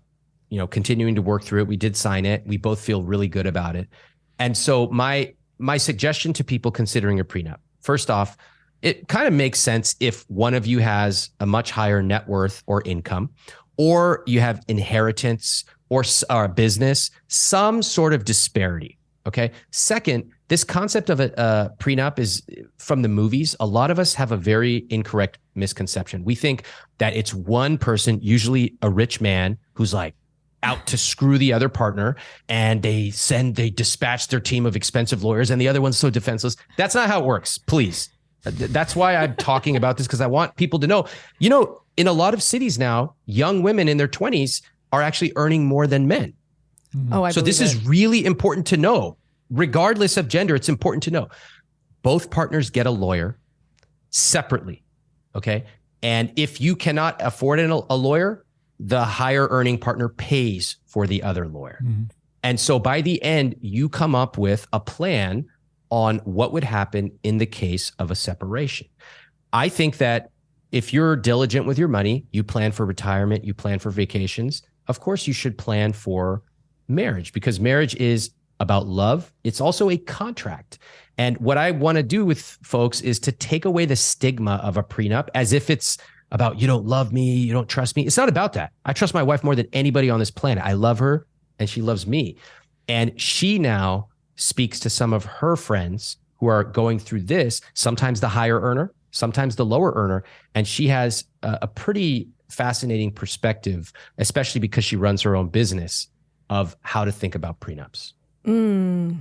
you know, continuing to work through it. We did sign it. We both feel really good about it. And so my my suggestion to people considering a prenup, first off, it kind of makes sense if one of you has a much higher net worth or income, or you have inheritance or, a business, some sort of disparity. Okay. Second, this concept of a, a, prenup is from the movies. A lot of us have a very incorrect misconception. We think that it's one person, usually a rich man, who's like out to screw the other partner, and they send, they dispatch their team of expensive lawyers, and the other one's so defenseless. That's not how it works. Please. Uh, that's why I'm talking about this because I want people to know. You know, in a lot of cities now, young women in their 20s are actually earning more than men. Mm-hmm. Oh, I so this it. is really important to know regardless of gender, it's important to know both partners get a lawyer separately. Okay. And if you cannot afford a lawyer, the higher earning partner pays for the other lawyer. Mm-hmm. And so by the end, you come up with a plan on what would happen in the case of a separation. I think that if you're diligent with your money, you plan for retirement, you plan for vacations, of course, you should plan for marriage because marriage is about love. It's also a contract. And what I want to do with folks is to take away the stigma of a prenup as if it's about you don't love me, you don't trust me. It's not about that. I trust my wife more than anybody on this planet. I love her and she loves me. And she now speaks to some of her friends who are going through this, sometimes the higher earner, sometimes the lower earner. And she has a, a pretty fascinating perspective, especially because she runs her own business of how to think about prenups. Mm.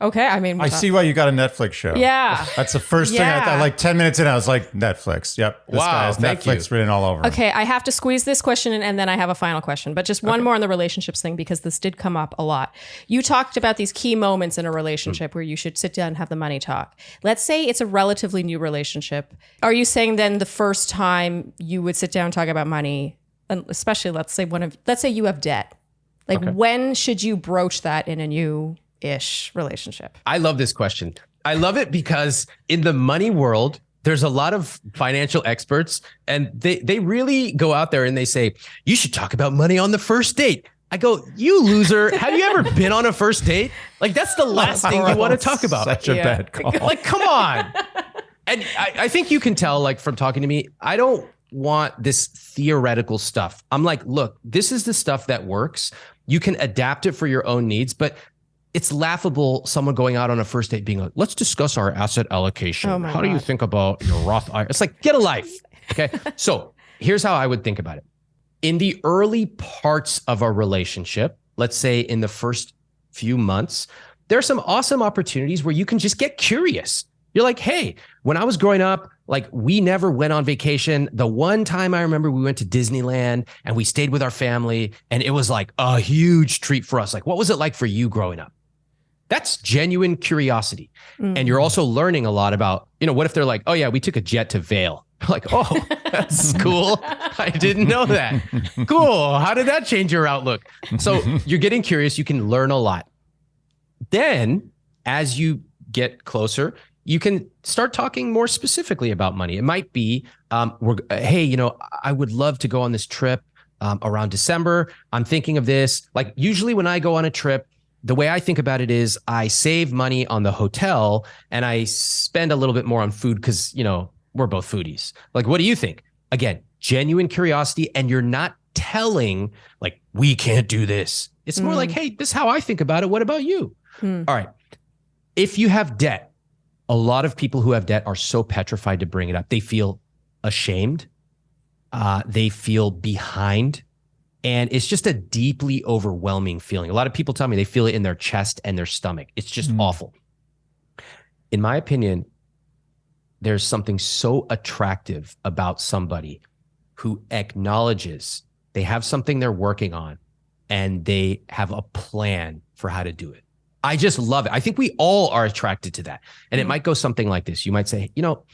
Okay, I mean, I see why you got a Netflix show. Yeah, that's the first yeah. thing I thought. Like ten minutes in, I was like, Netflix. Yep, this wow, guy has Netflix you. written all over. Okay, I have to squeeze this question in, and then I have a final question. But just one okay. more on the relationships thing because this did come up a lot. You talked about these key moments in a relationship mm. where you should sit down and have the money talk. Let's say it's a relatively new relationship. Are you saying then the first time you would sit down and talk about money, and especially let's say one of let's say you have debt, like okay. when should you broach that in a new ish relationship? I love this question. I love it because in the money world, there's a lot of financial experts and they they really go out there and they say, "You should talk about money on the first date." I go, "You loser, have you ever been on a first date?" Like that's the last thing you want to talk about. Such a yeah. bad call. Like come on. and I, I think you can tell like from talking to me, I don't want this theoretical stuff. I'm like, look, this is the stuff that works. You can adapt it for your own needs, but it's laughable someone going out on a first date being like, let's discuss our asset allocation. Oh how God. do you think about your Roth IRA? It's like, get a life. Okay. so here's how I would think about it. In the early parts of a relationship, let's say in the first few months, there are some awesome opportunities where you can just get curious. You're like, hey, when I was growing up, like we never went on vacation. The one time I remember we went to Disneyland and we stayed with our family and it was like a huge treat for us. Like, what was it like for you growing up? That's genuine curiosity. Mm. And you're also learning a lot about, you know, what if they're like, oh, yeah, we took a jet to Vail. Like, oh, that's cool. I didn't know that. Cool. How did that change your outlook? So you're getting curious. You can learn a lot. Then, as you get closer, you can start talking more specifically about money. It might be, um, we're, hey, you know, I would love to go on this trip um, around December. I'm thinking of this. Like, usually when I go on a trip, the way I think about it is I save money on the hotel and I spend a little bit more on food because, you know, we're both foodies. Like, what do you think? Again, genuine curiosity. And you're not telling, like, we can't do this. It's more mm. like, hey, this is how I think about it. What about you? Mm. All right. If you have debt, a lot of people who have debt are so petrified to bring it up. They feel ashamed. Uh, they feel behind and it's just a deeply overwhelming feeling. A lot of people tell me they feel it in their chest and their stomach. It's just mm. awful. In my opinion, there's something so attractive about somebody who acknowledges they have something they're working on and they have a plan for how to do it. I just love it. I think we all are attracted to that. And mm. it might go something like this. You might say, you know,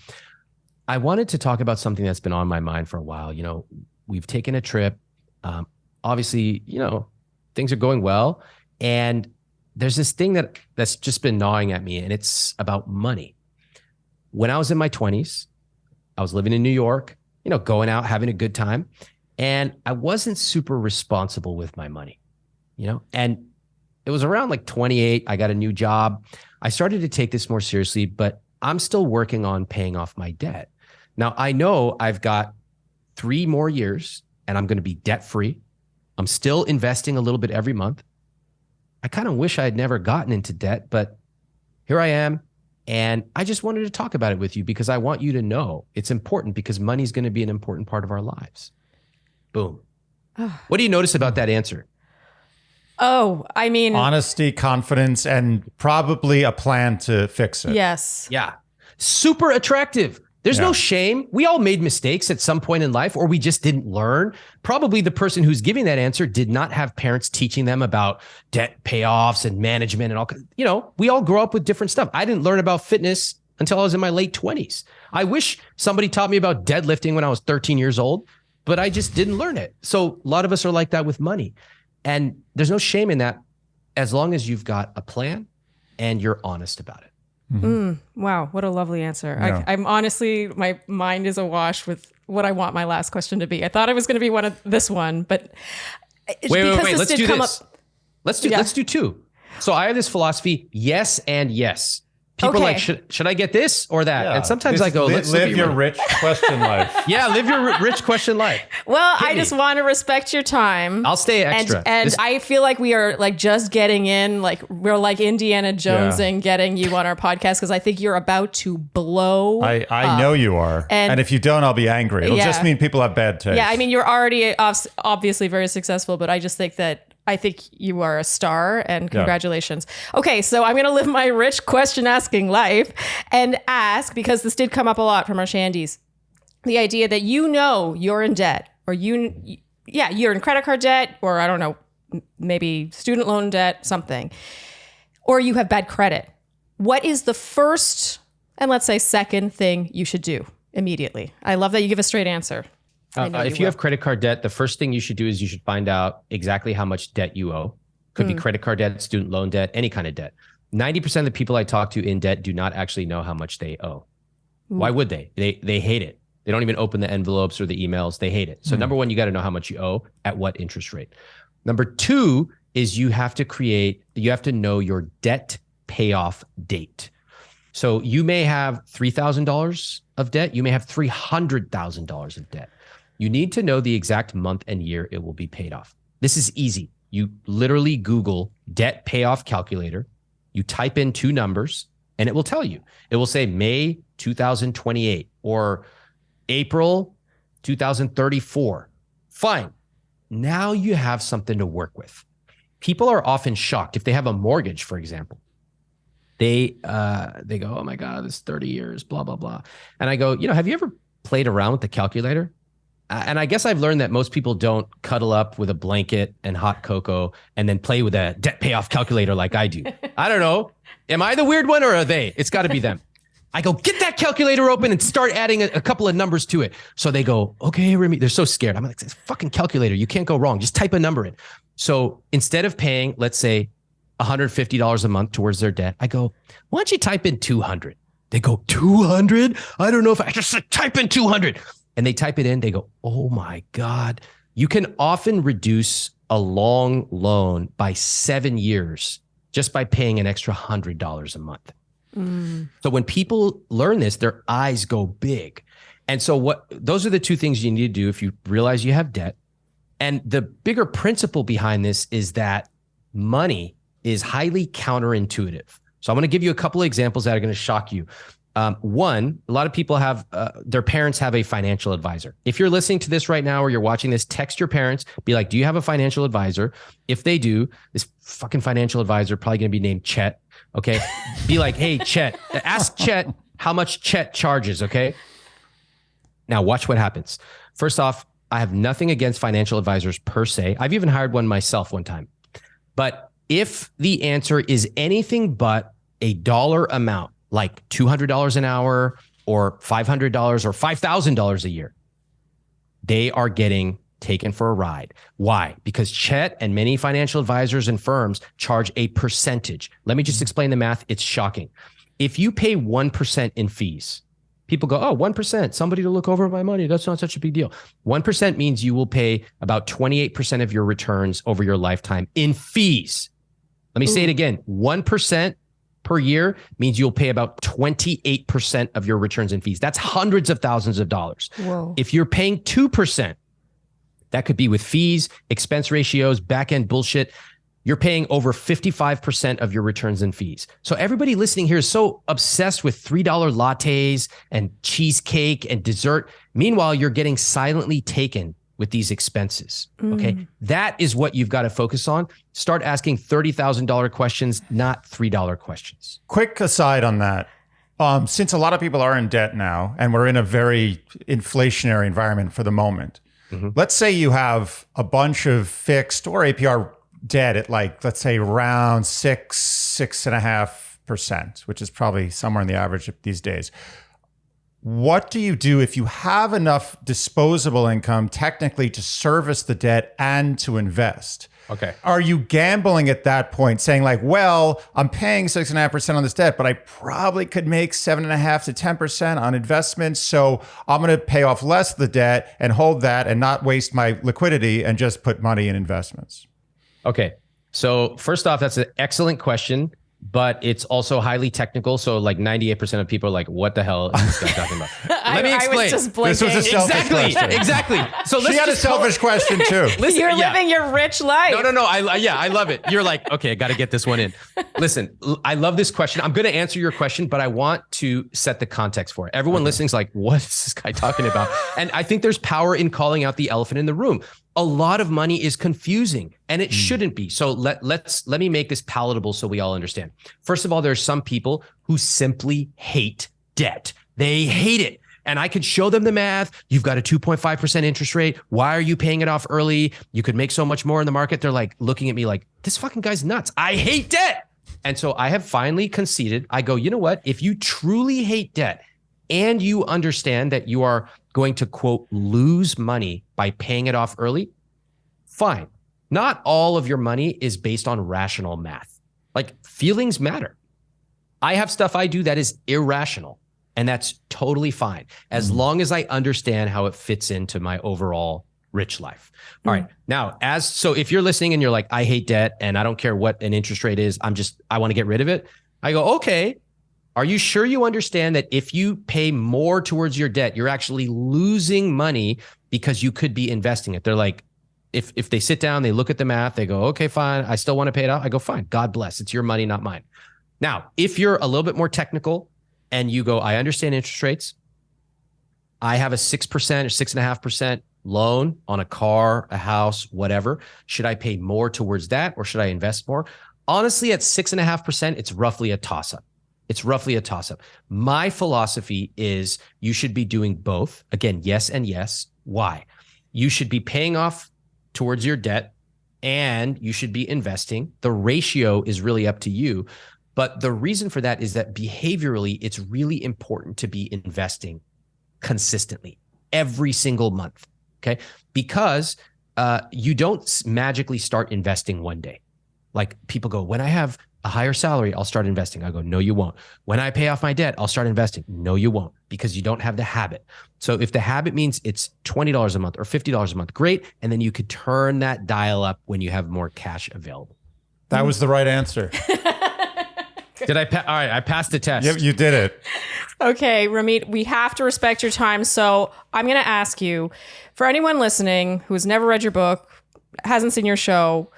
I wanted to talk about something that's been on my mind for a while. You know, we've taken a trip. Um, obviously, you know, things are going well. And there's this thing that that's just been gnawing at me, and it's about money. When I was in my 20s, I was living in New York, you know, going out, having a good time. And I wasn't super responsible with my money, you know, and it was around like 28. I got a new job. I started to take this more seriously, but I'm still working on paying off my debt. Now, I know I've got three more years and I'm going to be debt free. I'm still investing a little bit every month. I kind of wish I had never gotten into debt, but here I am. And I just wanted to talk about it with you because I want you to know it's important because money is going to be an important part of our lives. Boom. Ah. what do you notice about that answer? Oh, I mean, honesty, confidence, and probably a plan to fix it. Yes. Yeah. Super attractive. There's yeah. no shame. We all made mistakes at some point in life, or we just didn't learn. Probably the person who's giving that answer did not have parents teaching them about debt payoffs and management and all. You know, we all grow up with different stuff. I didn't learn about fitness until I was in my late 20s. I wish somebody taught me about deadlifting when I was 13 years old, but I just didn't learn it. So a lot of us are like that with money. And there's no shame in that as long as you've got a plan and you're honest about it. Mm-hmm. Mm, wow, what a lovely answer. Yeah. I, am honestly, my mind is awash with what I want my last question to be. I thought it was going to be one of this one, but wait, wait, wait. Let's do this. Up, let's do yeah. let's do two. So I have this philosophy: yes and yes. People okay. like, should, should I get this or that? Yeah. And sometimes this, I go, let's live your rich question life. yeah, live your rich question life. Well, Hit I me. just want to respect your time. I'll stay extra. And, and this- I feel like we are like just getting in, like we're like Indiana Jones yeah. and getting you on our podcast because I think you're about to blow. I, I know you are. And, and, if you don't, I'll be angry. It'll yeah. just mean people have bad taste. Yeah, I mean, you're already obviously very successful, but I just think that I think you are a star and congratulations. Yeah. Okay, so I'm going to live my rich question asking life and ask because this did come up a lot from our shandies. The idea that you know you're in debt or you yeah, you're in credit card debt or I don't know, maybe student loan debt, something. Or you have bad credit. What is the first and let's say second thing you should do immediately? I love that you give a straight answer. Uh, uh, if you, you have credit card debt, the first thing you should do is you should find out exactly how much debt you owe. Could mm. be hmm. credit card debt, student loan debt, any kind of debt. 90% of the people I talk to in debt do not actually know how much they owe. Mm. Why would they? They they hate it. They don't even open the envelopes or the emails. They hate it. So mm. number 1, you got to know how much you owe at what interest rate. Number 2 is you have to create you have to know your debt payoff date. So you may have $3,000 of debt, you may have $300,000 of debt. You need to know the exact month and year it will be paid off. This is easy. You literally Google debt payoff calculator, you type in two numbers, and it will tell you. It will say May 2028 or April 2034. Fine. Now you have something to work with. People are often shocked if they have a mortgage, for example. They uh, they go, oh my god, this 30 years, blah blah blah, and I go, you know, have you ever played around with the calculator? Uh, and I guess I've learned that most people don't cuddle up with a blanket and hot cocoa and then play with a debt payoff calculator like I do. I don't know. Am I the weird one or are they? It's got to be them. I go, get that calculator open and start adding a, a, couple of numbers to it. So they go, okay, Ramit. They're so scared. I'm like, it's fucking calculator. You can't go wrong. Just type a number in. So instead of paying, let's say, $150 a month towards their debt, I go, why don't you type in 200? They go, 200? I don't know if I just type in 200 and they type it in, they go, oh my God. You can often reduce a long loan by seven years just by paying an extra hundred dollars a month. Mm. So when people learn this, their eyes go big. And so what those are the two things you need to do if you realize you have debt. And the bigger principle behind this is that money is highly counterintuitive. So I'm going to give you a couple of examples that are going to shock you. Um, one, a lot of people have uh, their parents have a financial advisor. If you're listening to this right now or you're watching this, text your parents. Be like, "Do you have a financial advisor?" If they do, this fucking financial advisor probably going to be named Chet. Okay, be like, "Hey, Chet, ask Chet how much Chet charges." Okay. Now watch what happens. First off, I have nothing against financial advisors per se. I've even hired one myself one time. But if the answer is anything but a dollar amount like $200 an hour or $500 or $5,000 a year, they are getting taken for a ride. Why? Because Chet and many financial advisors and firms charge a percentage. Let me just explain the math. It's shocking. If you pay 1% in fees, people go, oh, 1%, somebody to look over my money. That's not such a big deal. 1% means you will pay about 28% of your returns over your lifetime in fees. Let me Ooh. say it again 1% per year means you'll pay about 28% of your returns and fees. That's hundreds of thousands of dollars. Whoa. If you're paying 2%, that could be with fees, expense ratios, back end bullshit. You're paying over 55% of your returns and fees. So everybody listening here is so obsessed with $3 lattes and cheesecake and dessert. Meanwhile, you're getting silently taken with these expenses. Mm. Okay. That is what you've got to focus on. Start asking $30,000 questions, not $3 questions. Quick aside on that. Um, since a lot of people are in debt now and we're in a very inflationary environment for the moment, mm-hmm. let's say you have a bunch of fixed or APR debt at like, let's say around six, six and a half percent, which is probably somewhere in the average these days what do you do if you have enough disposable income technically to service the debt and to invest? Okay. Are you gambling at that point, saying like, well, I'm paying six and a half percent on this debt, but I probably could make seven and a half to 10% on investments. So I'm going to pay off less of the debt and hold that and not waste my liquidity and just put money in investments. Okay. So first off, that's an excellent question. But it's also highly technical. So like 98% of people are like, what the hell is this guy talking about? Let me explain. I was just blinking. This was a selfish exactly, question. exactly. So let's She had a just call- selfish question too. Listen, You're yeah. living your rich life. No, no, no. I yeah, I love it. You're like, okay, I got to get this one in. Listen, I love this question. I'm going to answer your question, but I want to set the context for it. Everyone listening's like, what is this guy talking about? And I think there's power in calling out the elephant in the room. A lot of money is confusing and it hmm. shouldn't be. So let let's let me make this palatable so we all understand. First of all, there are some people who simply hate debt. They hate it. And I could show them the math. You've got a 2.5% interest rate. Why are you paying it off early? You could make so much more in the market. They're like looking at me like, this fucking guy's nuts. I hate debt. And so I have finally conceded. I go, you know what? If you truly hate debt and you understand that you are going to, quote, lose money by paying it off early, fine. Not all of your money is based on rational math. Like feelings matter. I have stuff I do that is irrational, and that's totally fine as mm-hmm. long as I understand how it fits into my overall rich life. Mm-hmm. All right. Now, as so if you're listening and you're like, I hate debt and I don't care what an interest rate is, I'm just, I want to get rid of it. I go, okay. Are you sure you understand that if you pay more towards your debt, you're actually losing money because you could be investing it? They're like, if if they sit down, they look at the math, they go, okay, fine, I still want to pay it off. I go, fine, God bless. It's your money, not mine. Now, if you're a little bit more technical and you go, I understand interest rates. I have a six percent or six and a half percent loan on a car, a house, whatever. Should I pay more towards that or should I invest more? Honestly, at six and a half percent, it's roughly a toss up. It's roughly a toss up. My philosophy is you should be doing both. Again, yes and yes. Why? You should be paying off towards your debt and you should be investing. The ratio is really up to you. But the reason for that is that behaviorally, it's really important to be investing consistently every single month. Okay. Because uh, you don't magically start investing one day. Like people go, when I have a higher salary, I'll start investing. I go, no, you won't. When I pay off my debt, I'll start investing. No, you won't because you don't have the habit. So if the habit means it's $20 a month or $50 a month, great. And then you could turn that dial up when you have more cash available. That was the right answer. Did I? Pa- all right, I passed the test. Yep, you did it. Okay, Ramit, we have to respect your time. So I'm going to ask you for anyone listening who has never read your book, hasn't seen your show,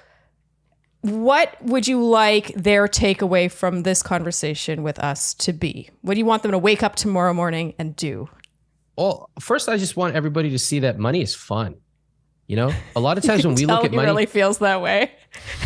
what would you like their takeaway from this conversation with us to be? What do you want them to wake up tomorrow morning and do? Well, first, I just want everybody to see that money is fun. You know, a lot of times when we look at he money, really feels that way.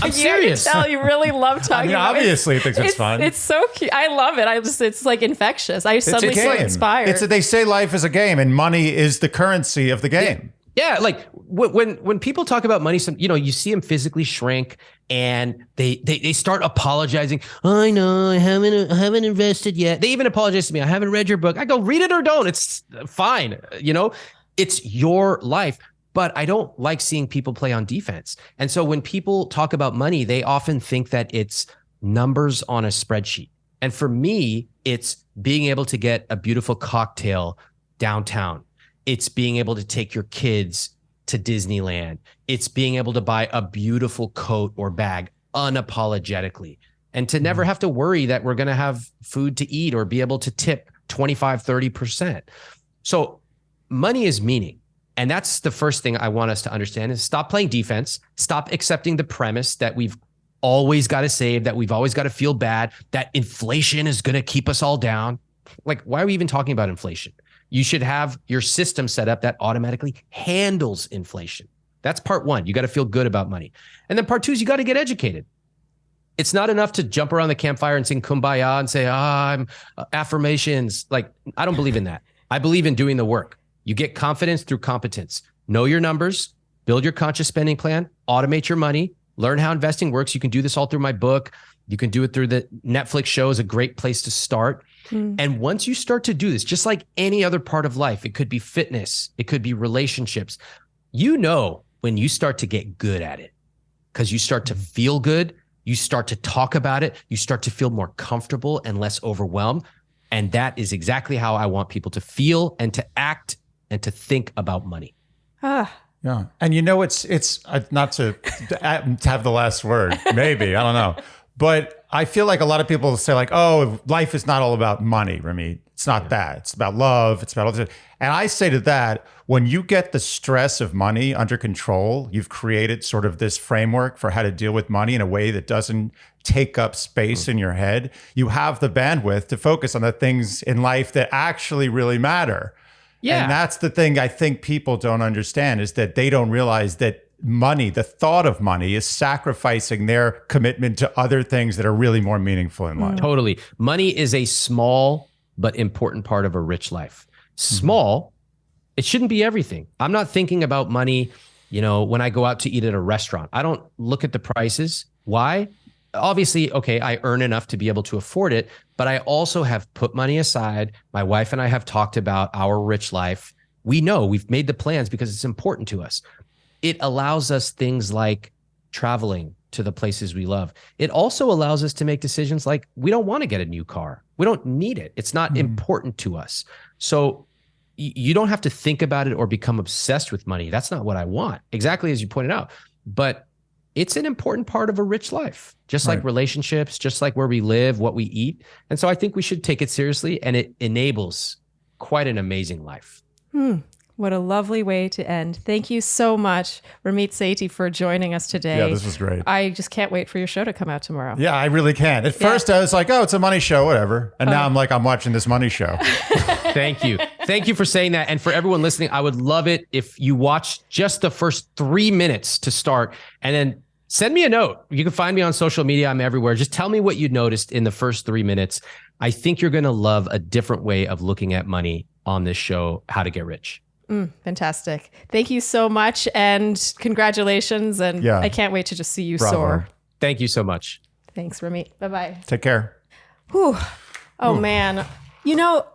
I'm You serious. can tell you really love talking I mean, about it. obviously, it thinks it's, It's, fun. it's so cute. I love it. I just it's like infectious. I suddenly feel inspired. It's a, they say life is a game, and money is the currency of the game. Yeah, like when when people talk about money, some you know you see them physically shrink, and they they they start apologizing. I know I haven't I haven't invested yet. They even apologize to me. I haven't read your book. I go read it or don't. It's fine. You know, it's your life. But I don't like seeing people play on defense. And so when people talk about money, they often think that it's numbers on a spreadsheet. And for me, it's being able to get a beautiful cocktail downtown it's being able to take your kids to Disneyland. It's being able to buy a beautiful coat or bag unapologetically and to never mm-hmm. have to worry that we're going to have food to eat or be able to tip 25, 30%. So money is meaning. And that's the first thing I want us to understand is stop playing defense, stop accepting the premise that we've always got to save, that we've always got to feel bad, that inflation is going to keep us all down. Like, why are we even talking about inflation? You should have your system set up that automatically handles inflation. That's part one. You got to feel good about money. And then part two is you got to get educated. It's not enough to jump around the campfire and sing kumbaya and say, ah, I'm uh, affirmations. Like, I don't believe in that. I believe in doing the work. You get confidence through competence. Know your numbers, build your conscious spending plan, automate your money, learn how investing works. You can do this all through my book. You can do it through the Netflix show is a great place to start. And once you start to do this, just like any other part of life, it could be fitness, it could be relationships. You know when you start to get good at it because you start to feel good, you start to talk about it, you start to feel more comfortable and less overwhelmed. And that is exactly how I want people to feel and to act and to think about money. ah, Yeah, and you know, it's it's uh, not to, to have the last word. Maybe I don't know, but I feel like a lot of people say like, "Oh, life is not all about money, Ramit. It's not yeah. that. It's about love. It's about all this." And I say to that, when you get the stress of money under control, you've created sort of this framework for how to deal with money in a way that doesn't take up space mm. in your head. You have the bandwidth to focus on the things in life that actually really matter. Yeah. And that's the thing I think people don't understand is that they don't realize that money, the thought of money is sacrificing their commitment to other things that are really more meaningful in life. Totally. Money is a small but important part of a rich life. Small, mm-hmm. it shouldn't be everything. I'm not thinking about money, you know, when I go out to eat at a restaurant. I don't look at the prices. Why? Obviously, okay, I earn enough to be able to afford it, but I also have put money aside. My wife and I have talked about our rich life. We know we've made the plans because it's important to us it allows us things like traveling to the places we love. It also allows us to make decisions like we don't want to get a new car. We don't need it. It's not mm. important to us. So you don't have to think about it or become obsessed with money. That's not what I want. Exactly as you pointed out. But it's an important part of a rich life, just right. like relationships, just like where we live, what we eat. And so I think we should take it seriously and it enables quite an amazing life. Hmm. What a lovely way to end. Thank you so much, Ramit Sethi, for joining us today. Yeah, this was great. I just can't wait for your show to come out tomorrow. Yeah, I really can. At yeah. first, I was like, oh, it's a money show, whatever. And oh. now I'm like, I'm watching this money show. Thank you. Thank you for saying that. And for everyone listening, I would love it if you watch just the first three minutes to start and then send me a note. You can find me on social media. I'm everywhere. Just tell me what you noticed in the first three minutes. I think you're going to love a different way of looking at money on this show, How to Get Rich. Mm, fantastic. Thank you so much and congratulations. And yeah. I can't wait to just see you Bravo. soar. Thank you so much. Thanks, Ramit. Bye bye. Take care. Whew. Oh, Whew. man. You know,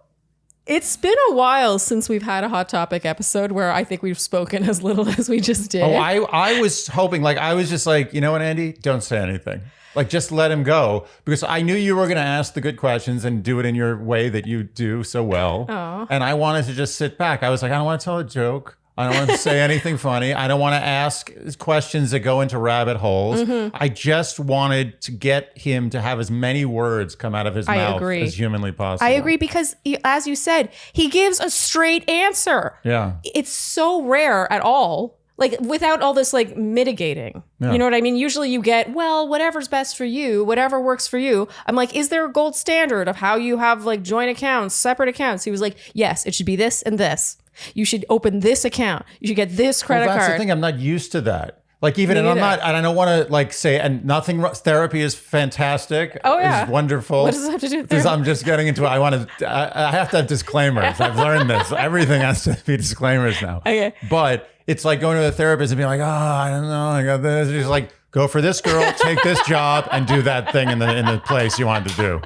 it's been a while since we've had a hot topic episode where I think we've spoken as little as we just did. Oh, I, I was hoping, like, I was just like, you know what, Andy? Don't say anything. Like just let him go because I knew you were going to ask the good questions and do it in your way that you do so well. Aww. And I wanted to just sit back. I was like, I don't want to tell a joke. I don't want to say anything funny. I don't want to ask questions that go into rabbit holes. Mm-hmm. I just wanted to get him to have as many words come out of his I mouth agree. as humanly possible. I agree because, as you said, he gives a straight answer. Yeah. It's so rare at all like without all this like mitigating. Yeah. You know what I mean? Usually you get, well, whatever's best for you, whatever works for you. I'm like, is there a gold standard of how you have like joint accounts, separate accounts? He was like, yes, it should be this and this. You should open this account. You should get this credit well, that's card. That's the thing. I'm not used to that. Like even, and I'm not, and I don't want to like say, and nothing. Therapy is fantastic. Oh yeah, it's wonderful. What does it have to do? Because I'm just getting into it. I want to. I, I have to have disclaimers. I've learned this. Everything has to be disclaimers now. Okay. But it's like going to the therapist and being like, oh, I don't know, I got this. It's like go for this girl, take this job, and do that thing in the in the place you wanted to do.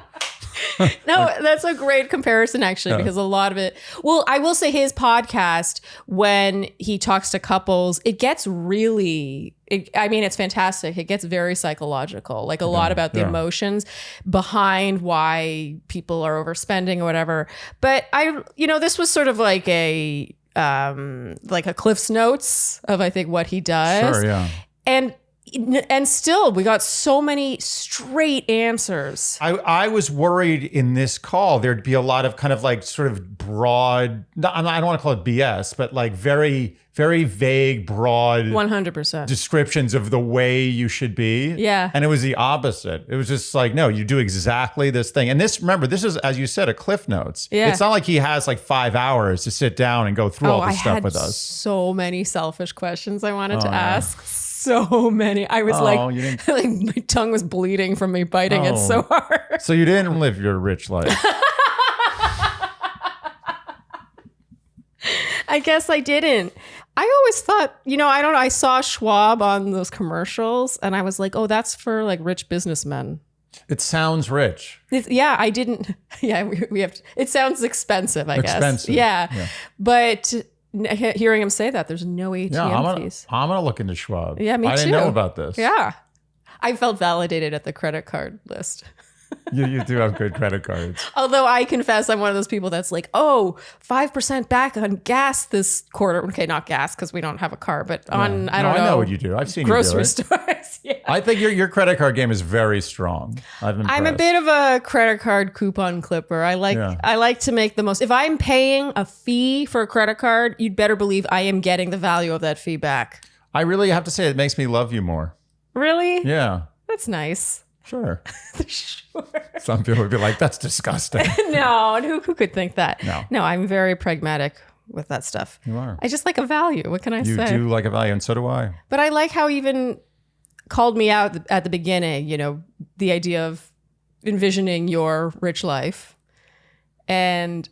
no, that's a great comparison actually, yeah. because a lot of it. Well, I will say his podcast when he talks to couples, it gets really. It, I mean, it's fantastic. It gets very psychological, like a yeah, lot about the yeah. emotions behind why people are overspending or whatever. But I, you know, this was sort of like a um like a Cliff's notes of I think what he does. Sure, yeah. And and still we got so many straight answers. I, I was worried in this call there'd be a lot of kind of like sort of broad i don't want to call it bs but like very very vague broad 100% descriptions of the way you should be. Yeah. And it was the opposite. It was just like no you do exactly this thing. And this remember this is as you said a cliff notes. Yeah. It's not like he has like five hours to sit down and go through oh, all this I stuff with us. so many selfish questions i wanted oh, to yeah. ask so many. I was oh, like, like my tongue was bleeding from me biting oh. it so oh. hard. So you didn't live your rich life. I guess I didn't. I always thought, you know, I don't know. I saw Schwab on those commercials and I was like, oh, that's for like rich businessmen. It sounds rich. It's, yeah, I didn't. Yeah, we, we have. To, it sounds expensive, I expensive. guess. Expensive. Yeah. yeah. But hearing him say that, there's no ATM yeah, I'm gonna, fees. I'm gonna look into Schwab. Yeah, me I too. I didn't know about this. Yeah, I felt validated at the credit card list. you, you do have good credit cards. Although I confess I'm one of those people that's like, oh, 5% back on gas this quarter. Okay, not gas because we don't have a car, but on, I don't no, know. I know what you do. I've seen grocery stores. yeah. I think your your credit card game is very strong. I'm I'm a bit of a credit card coupon clipper. I like Yeah. I like to make the most. If I'm paying a fee for a credit card, you'd better believe I am getting the value of that fee back. I really have to say it makes me love you more. Really? Yeah, That's nice. sure. sure. Some people would be like, "That's disgusting." no, and who, who could think that? No. No, I'm very pragmatic with that stuff. You are. I just like a value. What can I You say? You do like a value, and so do I. But I like how even called me out at the beginning, you know, the idea of envisioning your rich life. And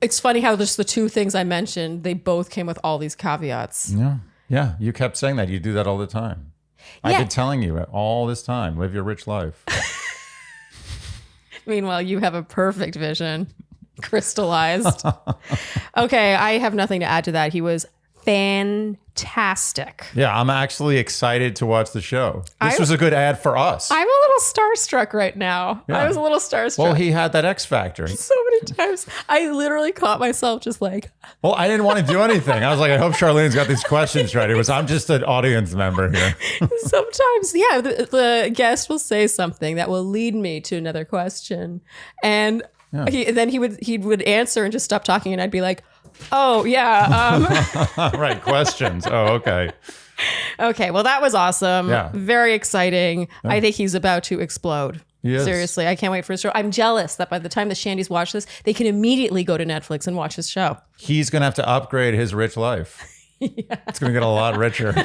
it's funny how just the two things I mentioned, they both came with all these caveats. Yeah, yeah. You kept saying that. You do that all the time. I've been telling you all this time. Live your rich life. Meanwhile, you have a perfect vision crystallized. okay, I have nothing to add to that. He was fantastic. Yeah, I'm actually excited to watch the show. This I- was a good ad for us. I'm a little starstruck right now. I was a little starstruck. well, he had that X factor. so many times. I literally caught myself just like, Well, I didn't want to do anything. I was like, I hope Charlene's got these questions right. It was I'm just an audience member here. sometimes, yeah, the, the guest will say something that will lead me to another question, and he, then he would he would answer and just stop talking, and I'd be like, "Oh yeah, um, right, questions. Oh, okay. okay, well that was awesome, Yeah. very exciting. I think he's about to explode." He is. Seriously, I can't wait for his show. I'm jealous that by the time the Shandies watch this, they can immediately go to Netflix and watch his show. He's gonna have to upgrade his rich life. yeah. It's gonna get a lot richer.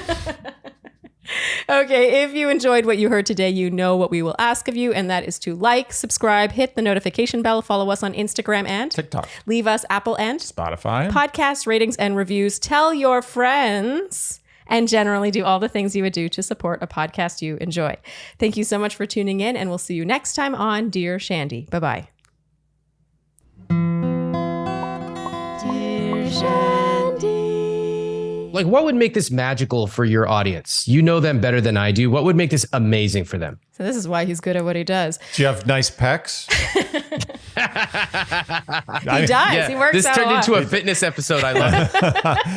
Okay, if you enjoyed what you heard today, you know what we will ask of you, and that is to like, subscribe, hit the notification bell, follow us on Instagram, and TikTok, leave us Apple and Spotify. podcast ratings and reviews. Tell your friends. And generally do all the things you would do to support a podcast you enjoy. Thank you so much for tuning in, and we'll see you next time on Dear Shandy. Bye bye. Dear Shandy. Like, what would make this magical for your audience? You know them better than I do. What would make this amazing for them? So, this is why he's good at what he does. Do you have nice pecs? He does. he works this out turned a lot. into a fitness episode. I love it.